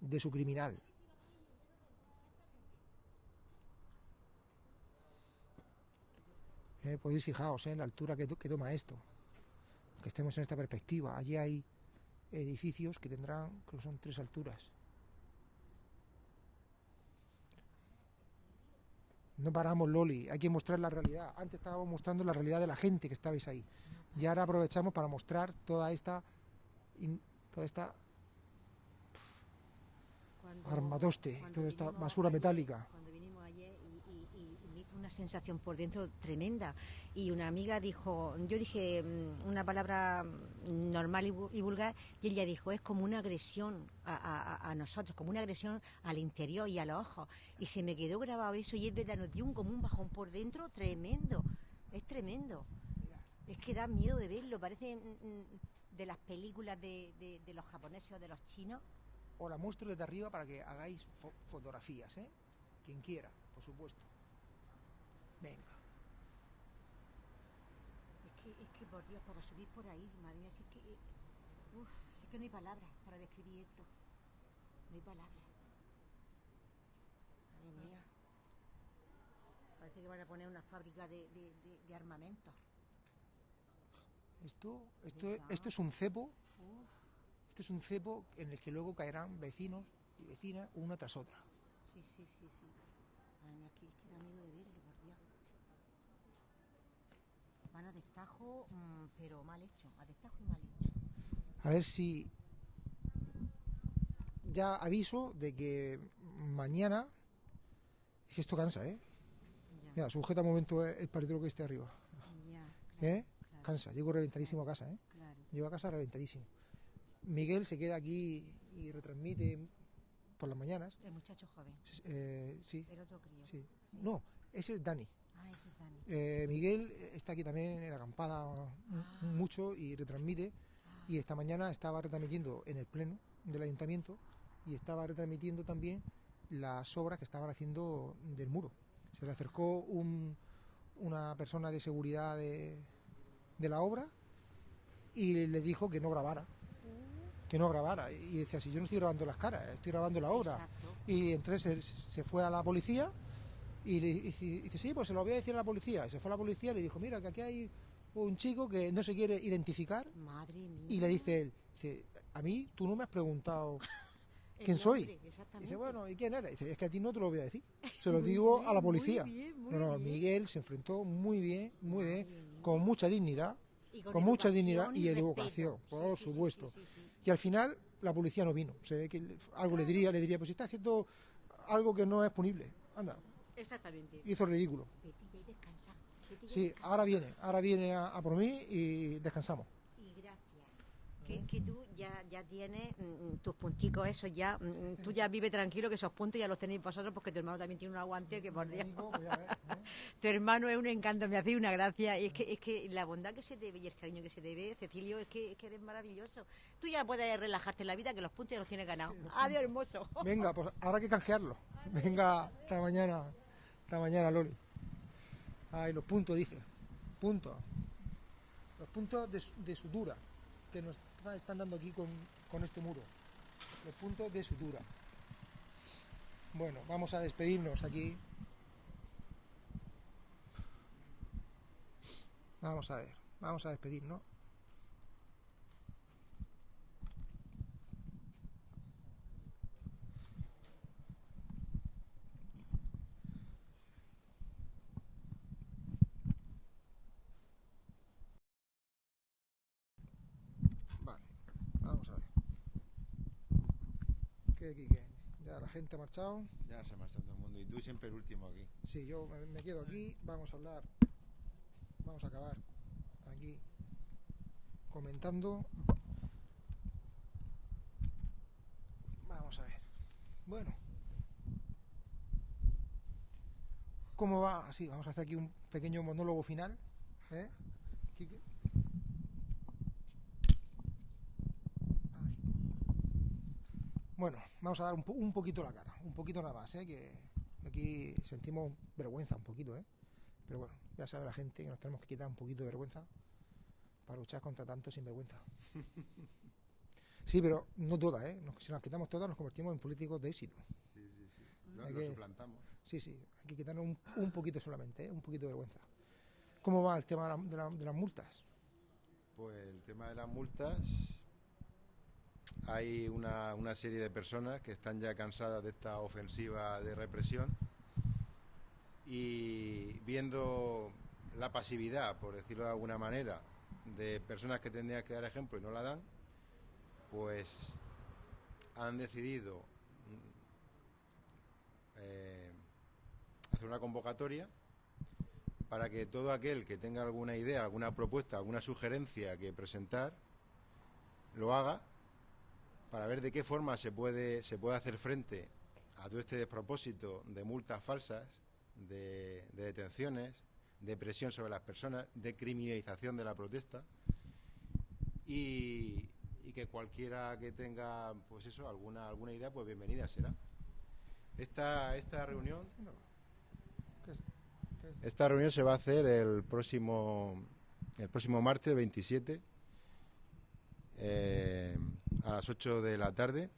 de su criminal. Eh, podéis fijaros eh, en la altura que toma esto, que estemos en esta perspectiva. Allí hay edificios que tendrán, creo que son tres alturas. No paramos, Loli, hay que mostrar la realidad. Antes estábamos mostrando la realidad de la gente que estabais ahí. Y ahora aprovechamos para mostrar toda esta, toda esta armatoste, toda esta basura metálica. Cuando vinimos ayer y, y- y- y me hizo una sensación por dentro tremenda. Y una amiga dijo, yo dije mm, una palabra mm, normal y, vu- y vulgar, y ella dijo, es como una agresión a, a- a- a nosotros, como una agresión al interior y a los ojos. Y se me quedó grabado eso y es verdad, nos dio un, como un bajón por dentro tremendo. Es tremendo. Es que da miedo de verlo, parece mm, de las películas de, de- de los japoneses o de los chinos. Os la muestro desde arriba para que hagáis fo- fotografías, ¿eh? Quien quiera, por supuesto. Venga. Es que, es que por Dios, para subir por ahí, madre mía, si es que... eh, Uf, es que no hay palabras para describir esto. No hay palabras. Madre mía. Parece que van a poner una fábrica de, de, de- de armamento. Esto, esto, esto es un cepo, Uf, esto es un cepo en el que luego caerán vecinos y vecinas una tras otra. sí, sí, sí, sí. Madre mía, que es que da miedo de verlo, por Dios. Van a destajo, mm, pero mal hecho. A destajo y mal hecho. A ver si ya aviso de que mañana es que esto cansa, ¿eh? Ya, Mira, sujeta un momento el paritro que esté arriba. ya, ¿Eh? claro, Cansa, llego reventadísimo a casa, ¿eh? claro. Llego a casa reventadísimo. Miguel se queda aquí y retransmite por las mañanas. El muchacho joven, Eh, sí, el otro crío. sí. No, ese es Dani. Ah, ese. Eh, Miguel está aquí también en acampada m- Ah. mucho y retransmite. Y esta mañana estaba retransmitiendo en el pleno del ayuntamiento y estaba retransmitiendo también las obras que estaban haciendo del muro. Se le acercó un- una persona de seguridad de, de la obra y le dijo que no grabara. Que no grabara. Y decía, si yo no estoy grabando las caras, estoy grabando la obra. Exacto. Y entonces se, se fue a la policía y le dice, dice, sí, pues se lo voy a decir a la policía. Y se fue a la policía y le dijo, mira, que aquí hay un chico que no se quiere identificar. Madre mía. Y le dice él, dice, a mí tú no me has preguntado *laughs* quién soy. nombre, exactamente. Dice, bueno, ¿y quién eres? Dice, es que a ti no te lo voy a decir. Se lo *laughs* digo a la Muy policía. bien, muy no, no. Miguel se enfrentó muy bien, muy bien, con mucha dignidad, Y con mucha dignidad y educación, por sí, supuesto. sí, sí, sí. Y al final la policía no vino. Se ve que algo le diría, le diría, pues si está haciendo algo que no es punible. Anda, Exactamente. hizo el ridículo. Vete ya y descansa. vete ya y Sí, descansa. ahora viene, ahora viene a, a por mí y descansamos. Y gracias. Que, que tú ya, ya tienes mm, tus punticos, esos ya. mm, tú ya vive tranquilo que esos puntos ya los tenéis vosotros porque tu hermano también tiene un aguante que por Dios. *laughs* tu hermano es un encanto, me hace una gracia. Y es que, es que la bondad que se debe y el cariño que se debe, Cecilio, es que, es que eres maravilloso. Tú ya puedes relajarte en la vida que los puntos ya los tienes ganados. Adiós, hermoso. Venga, pues ahora hay que canjearlo. Venga, hasta mañana, hasta mañana, Loli. Ay, los puntos, dice. Puntos. Los puntos de, de sutura que nos está- están dando aquí con, con este muro. Los puntos de sutura. Bueno, vamos a despedirnos aquí. Vamos a ver, vamos a despedirnos. Vale, vamos a ver. ¿Qué, qué, qué? Ya la gente ha marchado. Ya se marcha todo el mundo. Y tú siempre el último aquí. Sí, yo me, me quedo aquí. Vamos a hablar. Vamos a acabar aquí comentando. Vamos a ver. Bueno. ¿Cómo va? Sí, vamos a hacer aquí un pequeño monólogo final. ¿eh? Quique. Ay. Bueno, vamos a dar un, po- un poquito la cara, un poquito nada más, ¿eh? que aquí sentimos vergüenza un poquito, ¿eh? pero bueno, ya sabe la gente que nos tenemos que quitar un poquito de vergüenza para luchar contra tanto sinvergüenza. *laughs* Sí, pero no todas, ¿eh? Nos- si nos quitamos todas nos convertimos en políticos de éxito. Sí, sí, sí. Lo, Hay lo que- suplantamos. Sí, sí, hay que quitarnos un, un poquito solamente, ¿eh? un poquito de vergüenza. ¿Cómo va el tema de, la- de la- de las multas? Pues el tema de las multas. Hay una, serie de personas que están ya cansadas de esta ofensiva de represión y viendo la pasividad, por decirlo de alguna manera, de personas que tendrían que dar ejemplo y no la dan, pues han decidido mm, eh, hacer una convocatoria para que todo aquel que tenga alguna idea, alguna propuesta, alguna sugerencia que presentar, lo haga para ver de qué forma se puede, se puede hacer frente a todo este despropósito de multas falsas, de, de detenciones, de presión sobre las personas, de criminalización de la protesta. Y, y que cualquiera que tenga pues eso, alguna, alguna idea, pues bienvenida será. Esta, esta reunión esta reunión se va a hacer el próximo el próximo martes 27 eh, a las 8 de la tarde.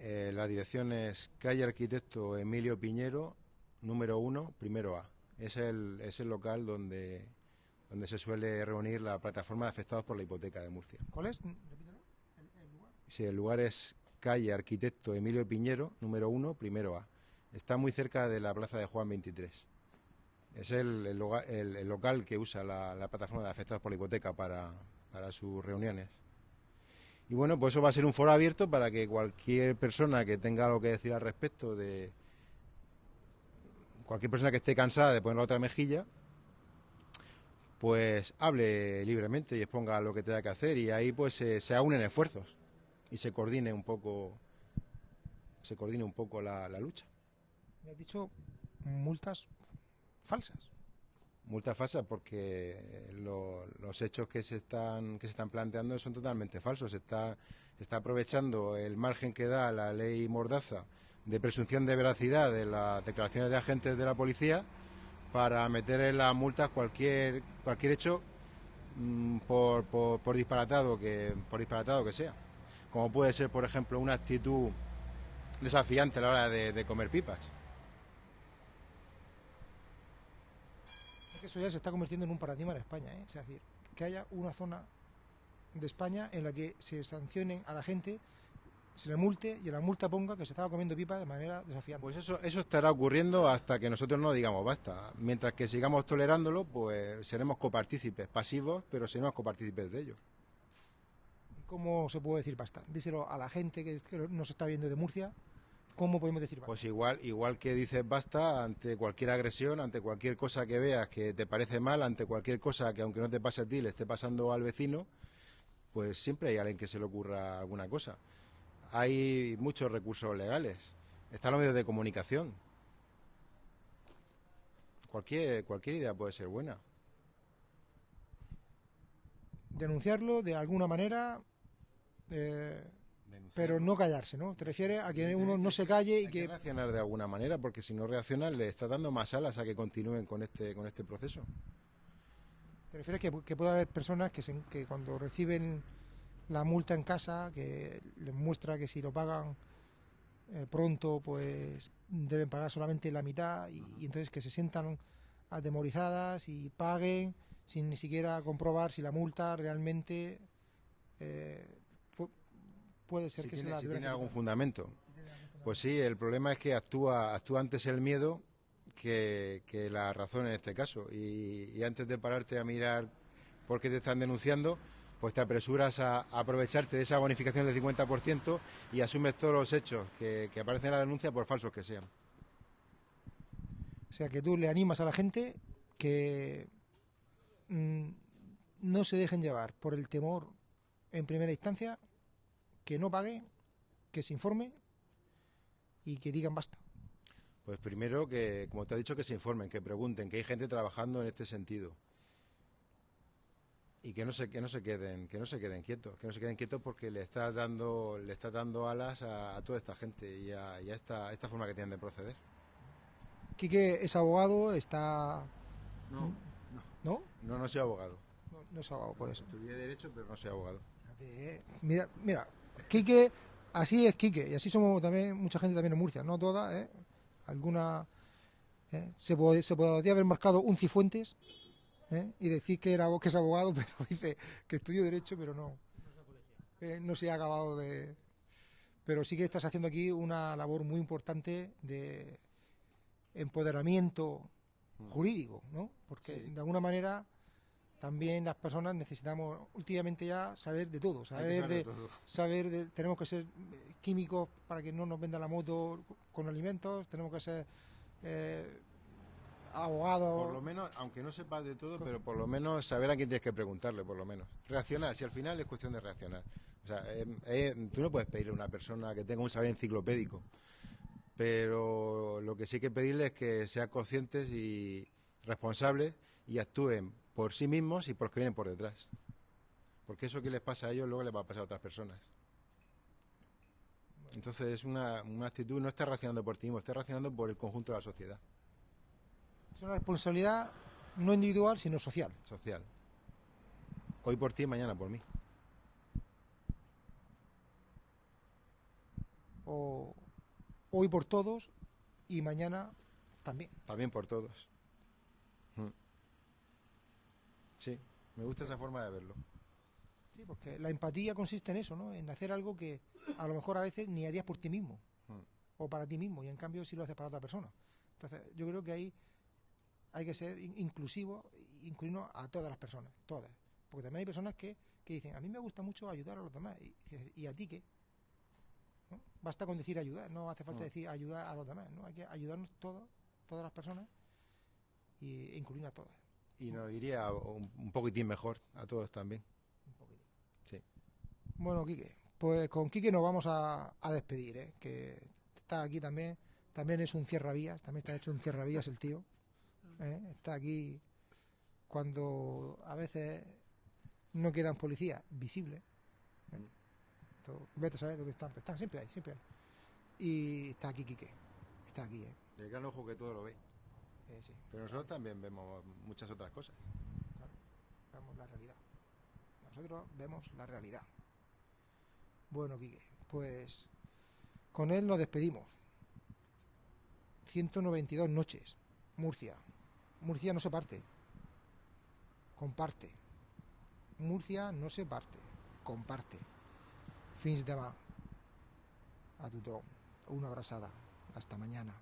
Eh, la dirección es calle Arquitecto Emilio Piñero, número 1, primero A. Es el, es el local donde, donde se suele reunir la plataforma de afectados por la hipoteca de Murcia. ¿Cuál es? Sí, el lugar es calle Arquitecto Emilio Piñero, número 1, primero A. Está muy cerca de la plaza de Juan 23. Es el, el- el local que usa la, la plataforma de afectados por la hipoteca para, para sus reuniones. Y bueno, pues eso va a ser un foro abierto para que cualquier persona que tenga algo que decir al respecto de cualquier persona que esté cansada de poner la otra mejilla, pues hable libremente y exponga lo que tenga que hacer y ahí pues se, se unen esfuerzos y se coordine un poco se coordine un poco la, lucha. Me has dicho multas falsas. Multa falsa porque lo- los hechos que se están que se están planteando son totalmente falsos. Se está, está aprovechando el margen que da la ley Mordaza de presunción de veracidad de las declaraciones de agentes de la policía para meter en las multas cualquier cualquier hecho mm, por, por, por disparatado que por disparatado que sea. Como puede ser, por ejemplo, una actitud desafiante a la hora de comer pipas. Que eso ya se está convirtiendo en un paradigma en España, ¿eh? Es decir, que haya una zona de España en la que se sancionen a la gente, se le multe y en la multa ponga que se estaba comiendo pipa de manera desafiante. Pues eso, eso estará ocurriendo hasta que nosotros no digamos basta. Mientras que sigamos tolerándolo, pues seremos copartícipes, pasivos, pero seremos copartícipes de ello. ¿Cómo se puede decir basta? Díselo a la gente que nos está viendo de Murcia. ¿Cómo podemos decir basta? Pues igual, igual que dices basta ante cualquier agresión, ante cualquier cosa que veas que te parece mal, ante cualquier cosa que aunque no te pase a ti, le esté pasando al vecino, pues siempre hay alguien que se le ocurra alguna cosa. Hay muchos recursos legales. Están los medios de comunicación. Cualquier, cualquier idea puede ser buena. Denunciarlo de alguna manera, eh, pero no callarse, ¿no? Te refieres a que uno no se calle y Hay que que... reaccionar de alguna manera, porque si no reaccionan le está dando más alas a que continúen con este, con este proceso. ¿Te refieres que, que puede haber personas que, se- que cuando reciben la multa en casa, que les muestra que si lo pagan eh, pronto, pues deben pagar solamente la mitad y, y entonces que se sientan atemorizadas y paguen sin ni siquiera comprobar si la multa realmente eh, puede ser Si que se tiene, la si tiene algún fundamento. Pues sí, el problema es que actúa, actúa antes el miedo que, que la razón en este caso. Y, y antes de pararte a mirar por qué te están denunciando, pues te apresuras a, a aprovecharte de esa bonificación del 50% y asumes todos los hechos que, que aparecen en la denuncia por falsos que sean. O sea, que tú le animas a la gente que mm, no se dejen llevar por el temor en primera instancia, que no paguen, que se informen y que digan basta. Pues primero que, como te he dicho, que se informen, que pregunten, que hay gente trabajando en este sentido. Y que no se, que no se queden, que no se queden quietos, que no se queden quietos porque le estás dando, le estás dando alas a, a toda esta gente y a, y a esta, esta forma que tienen de proceder. Quique es abogado, está... No, ¿No? No, no soy abogado. No, no es abogado, pues. Estudié Derecho, pero no soy abogado. Eh. Mira, mira, Quique, así es Quique, y así somos también, mucha gente también en Murcia, no toda, ¿eh? Alguna... ¿eh? Se, pod- se podría haber marcado un Cifuentes ¿eh? y decir que, era, que es abogado, *laughs* pero dice que estudió Derecho, pero no. Eh, no se ha acabado de... Pero sí que estás haciendo aquí una labor muy importante de empoderamiento jurídico, ¿no? Porque de alguna manera también las personas necesitamos últimamente ya saber de todo, saber de todo. saber de, tenemos que ser eh, químicos para que no nos venda la moto con alimentos, tenemos que ser eh, abogados. Por lo menos, aunque no sepas de todo, pero por lo menos saber a quién tienes que preguntarle, por lo menos. Reaccionar, si al final es cuestión de reaccionar. O sea, eh, eh, tú no puedes pedirle a una persona que tenga un saber enciclopédico, pero lo que sí hay que pedirle es que sean conscientes y responsables y actúen por sí mismos y por los que vienen por detrás. Porque eso que les pasa a ellos luego les va a pasar a otras personas. Entonces es una, una actitud, no está reaccionando por ti mismo, está reaccionando por el conjunto de la sociedad. Es una responsabilidad no individual, sino social. Social. Hoy por ti y mañana por mí. O hoy por todos y mañana también. También por todos. Mm. Sí, me gusta esa forma de verlo. Sí, porque la empatía consiste en eso, ¿no? En hacer algo que a lo mejor a veces ni harías por ti mismo o para ti mismo y en cambio sí lo haces para otra persona. Entonces, yo creo que ahí hay que ser in- inclusivo, incluirnos a todas las personas, todas. Porque también hay personas que, que dicen, a mí me gusta mucho ayudar a los demás. Y, ¿y a ti qué? ¿No? Basta con decir ayudar, no hace falta Mm. decir ayudar a los demás, ¿no? Hay que ayudarnos todos, todas las personas y, e incluir a todas. Y nos iría un, un poquitín mejor a todos también. Sí. Bueno, Quique, pues con Quique nos vamos a, a despedir, ¿eh? que está aquí también, también es un cierravías, también está hecho un cierravías el tío, ¿eh? está aquí cuando a veces no quedan policías visibles, ¿eh? Vete a saber dónde están, pero están siempre ahí, siempre ahí. Y está aquí Quique, está aquí, ¿eh? El gran ojo que todo lo ve. Eh, sí, Pero nosotros también vemos muchas otras cosas. claro, vemos la realidad. Nosotros vemos la realidad. Bueno, Quique, pues con él nos despedimos. 192 noches. Murcia. Murcia no se parte. Comparte. Murcia no se parte. Comparte. Fins demà. A tothom. Una abraçada. Hasta mañana.